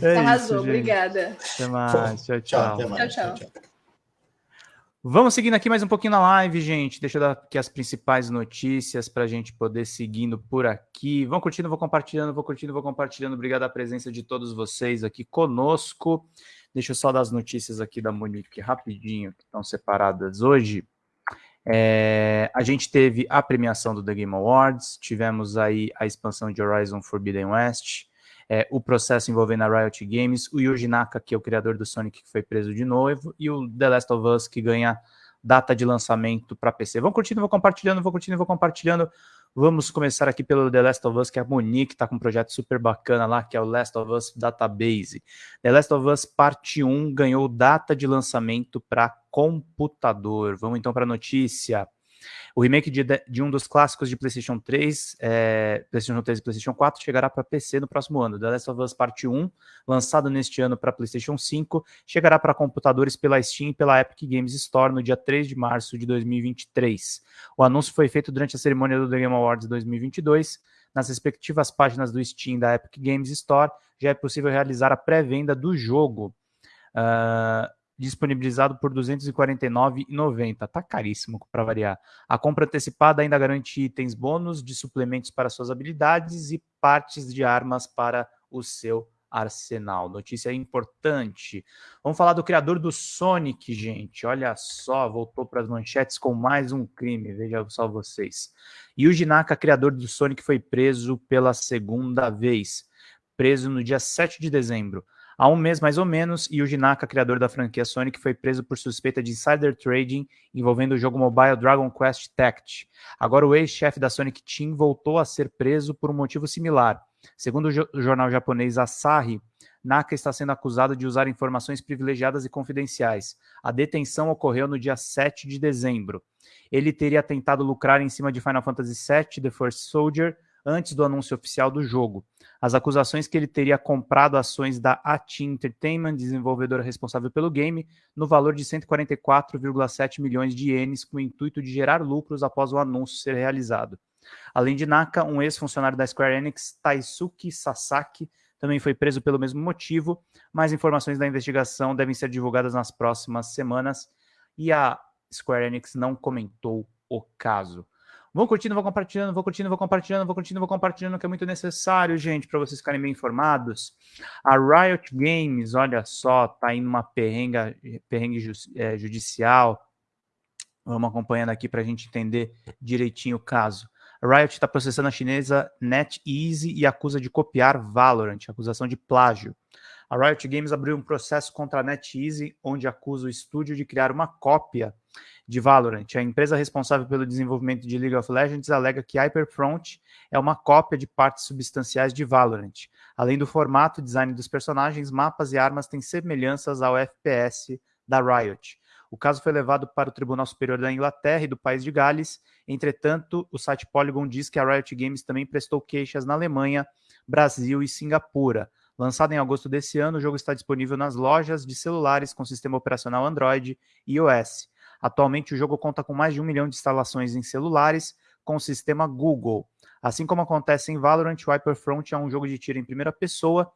É Arrasou, isso, obrigada. Até mais. Tchau, tchau. Tchau, tchau. tchau, tchau. Vamos seguindo aqui mais um pouquinho na live, gente. Deixa eu dar aqui as principais notícias para a gente poder seguindo por aqui. Vão curtindo, vou compartilhando, vou curtindo, vou compartilhando. Obrigado a presença de todos vocês aqui conosco. Deixa eu só dar as notícias aqui da Monique rapidinho, que estão separadas hoje. É, a gente teve a premiação do The Game Awards, tivemos aí a expansão de Horizon Forbidden West, é, o processo envolvendo a Riot Games, o Yuji Naka, que é o criador do Sonic, que foi preso de novo, e o The Last of Us, que ganha data de lançamento para PC. Vão curtindo, vou compartilhando, vou curtindo, vou compartilhando. Vamos começar aqui pelo The Last of Us, que é a Monique está com um projeto super bacana lá, que é o Last of Us Database. The Last of Us Parte 1 ganhou data de lançamento para computador. Vamos então para a notícia. O remake de, de, um dos clássicos de PlayStation 3, é, PlayStation 3 e PlayStation 4 chegará para PC no próximo ano. The Last of Us Parte 1, lançado neste ano para PlayStation 5, chegará para computadores pela Steam e pela Epic Games Store no dia 3 de março de 2023. O anúncio foi feito durante a cerimônia do The Game Awards 2022. Nas respectivas páginas do Steam da Epic Games Store, já é possível realizar a pré-venda do jogo. Uh, disponibilizado por R$ 249,90. Tá caríssimo para variar. A compra antecipada ainda garante itens bônus de suplementos para suas habilidades e partes de armas para o seu arsenal. Notícia importante. Vamos falar do criador do Sonic, gente. Olha só, voltou para as manchetes com mais um crime. Veja só vocês. Yuji Naka, criador do Sonic, foi preso pela segunda vez. Preso no dia 7 de dezembro. Há um mês, mais ou menos, Yuji Naka, criador da franquia Sonic, foi preso por suspeita de insider trading envolvendo o jogo mobile Dragon Quest Tact. Agora, o ex-chefe da Sonic Team voltou a ser preso por um motivo similar. Segundo o jornal japonês Asahi, Naka está sendo acusado de usar informações privilegiadas e confidenciais. A detenção ocorreu no dia 7 de dezembro. Ele teria tentado lucrar em cima de Final Fantasy VII The First Soldier antes do anúncio oficial do jogo. As acusações que ele teria comprado ações da AT Entertainment, desenvolvedora responsável pelo game, no valor de 144,7 milhões de ienes, com o intuito de gerar lucros após o anúncio ser realizado. Além de Naka, um ex-funcionário da Square Enix, Taisuke Sasaki, também foi preso pelo mesmo motivo. Mais informações da investigação devem ser divulgadas nas próximas semanas e a Square Enix não comentou o caso. Vão curtindo, vão compartilhando, vão curtindo, vão compartilhando, vão curtindo, vão compartilhando, que é muito necessário, gente, para vocês ficarem bem informados. A Riot Games, olha só, tá indo uma perrenga, perrengue ju, é, judicial. Vamos acompanhando aqui para a gente entender direitinho o caso. A Riot está processando a chinesa NetEase e acusa de copiar Valorant, acusação de plágio. A Riot Games abriu um processo contra a NetEase, onde acusa o estúdio de criar uma cópia de Valorant. A empresa responsável pelo desenvolvimento de League of Legends alega que Hyperfront é uma cópia de partes substanciais de Valorant. Além do formato, design dos personagens, mapas e armas têm semelhanças ao FPS da Riot. O caso foi levado para o Tribunal Superior da Inglaterra e do país de Gales. Entretanto, o site Polygon diz que a Riot Games também prestou queixas na Alemanha, Brasil e Singapura. Lançado em agosto desse ano, o jogo está disponível nas lojas de celulares com sistema operacional Android e iOS. Atualmente, o jogo conta com mais de um milhão de instalações em celulares com o sistema Google. Assim como acontece em Valorant, o Hyperfront é um jogo de tiro em primeira pessoa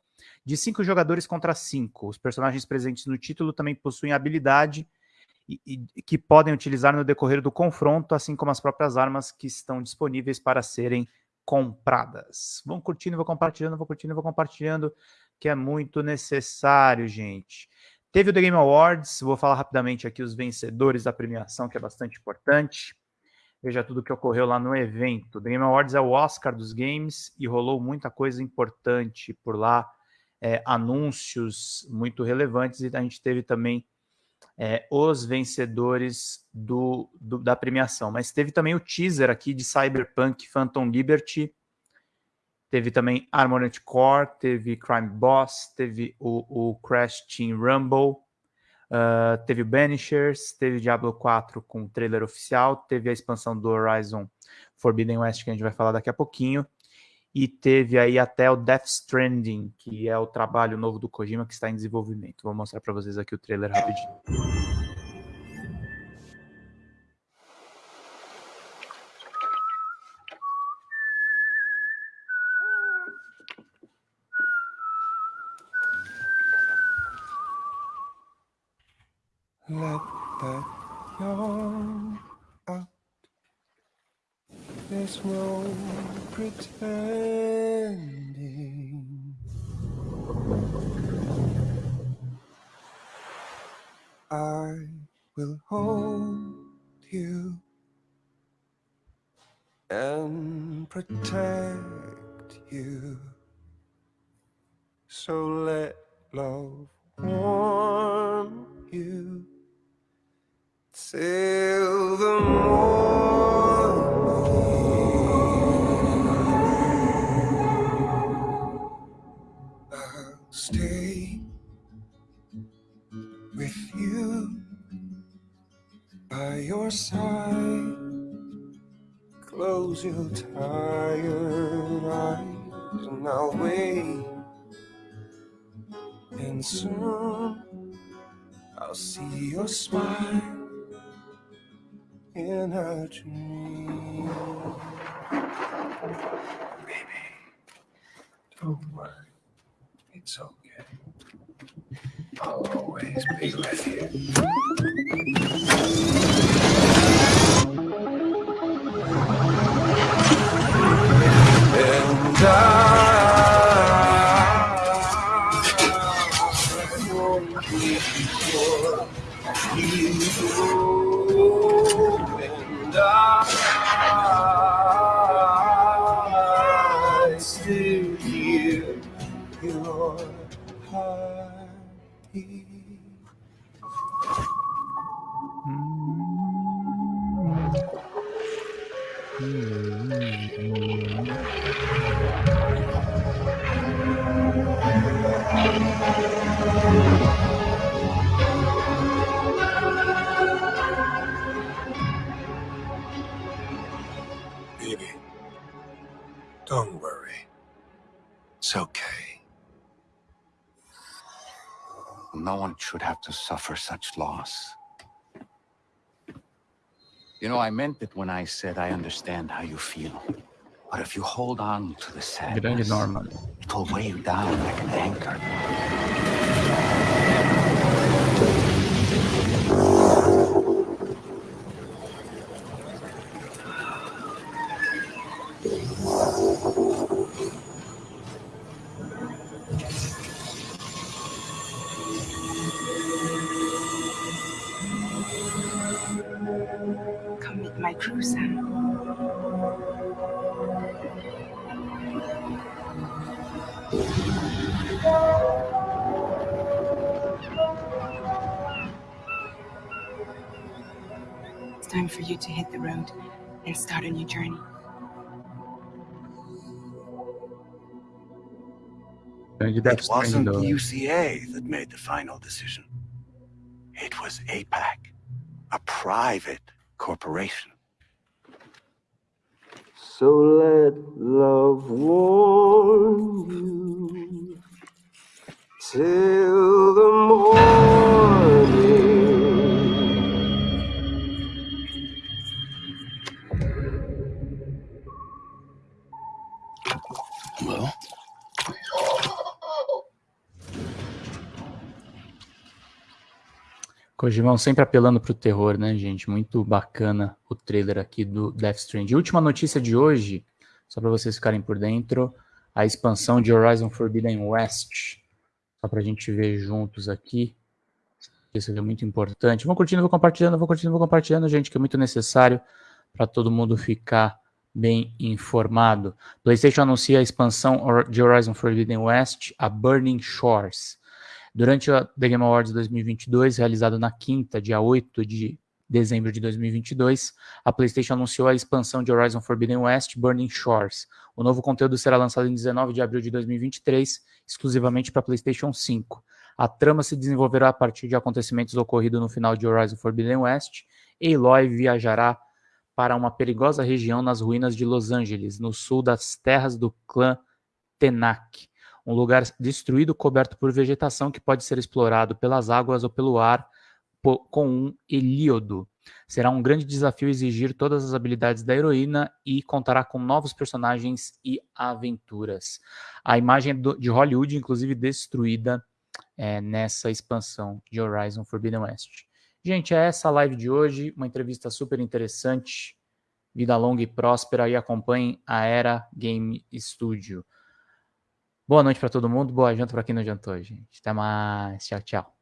de cinco jogadores contra cinco. Os personagens presentes no título também possuem habilidade e, e, que podem utilizar no decorrer do confronto, assim como as próprias armas que estão disponíveis para serem compradas. Vão curtindo, vão compartilhando, vão curtindo, vão compartilhando, que é muito necessário, gente. Teve o The Game Awards, vou falar rapidamente aqui os vencedores da premiação, que é bastante importante. Veja tudo o que ocorreu lá no evento. The Game Awards é o Oscar dos games e rolou muita coisa importante por lá, é, anúncios muito relevantes, e a gente teve também é, os vencedores do, do, da premiação. Mas teve também o teaser aqui de Cyberpunk Phantom Liberty, teve também Armored Core, teve Crime Boss, teve o, o Crash Team Rumble, uh, teve Banishers, teve Diablo 4 com trailer oficial, teve a expansão do Horizon Forbidden West, que a gente vai falar daqui a pouquinho, e teve aí até o Death Stranding, que é o trabalho novo do Kojima que está em desenvolvimento. Vou mostrar para vocês aqui o trailer rapidinho. Let that yawn out. There's no pretending. I will hold I meant it when I said I understand how you feel. But if you hold on to the sadness, Norman. it will weigh you down like an anchor. Come meet my crew, Sam. It's time for you to hit the road and start a new journey. Grande Death It wasn't Stranding do- UCA that made the final decision. It was APAC, a private corporation. So let love warm you till the morning. Kojimão sempre apelando pro terror, né, gente? Muito bacana o trailer aqui do Death Stranding. Última notícia de hoje, só para vocês ficarem por dentro, a expansão de Horizon Forbidden West. Só pra gente ver juntos aqui. Isso é muito importante. Vou curtindo, vou compartilhando, vou curtindo, vou compartilhando, gente, que é muito necessário para todo mundo ficar bem informado. PlayStation anuncia a expansão de Horizon Forbidden West, a Burning Shores. Durante a The Game Awards 2022, realizado na quinta, dia 8 de dezembro de 2022, a PlayStation anunciou a expansão de Horizon Forbidden West Burning Shores. O novo conteúdo será lançado em 19 de abril de 2023, exclusivamente para PlayStation 5. A trama se desenvolverá a partir de acontecimentos ocorridos no final de Horizon Forbidden West. Aloy viajará para uma perigosa região nas ruínas de Los Angeles, no sul das terras do clã Tenak um lugar destruído coberto por vegetação que pode ser explorado pelas águas ou pelo ar com um Helíodo. Será um grande desafio exigir todas as habilidades da heroína e contará com novos personagens e aventuras. A imagem de Hollywood, inclusive, destruída é, nessa expansão de Horizon Forbidden West. Gente, é essa a live de hoje, uma entrevista super interessante. Vida longa e próspera e acompanhem a Era Game Studio. Boa noite para todo mundo, boa janta para quem não jantou, gente. Até mais. Tchau, tchau.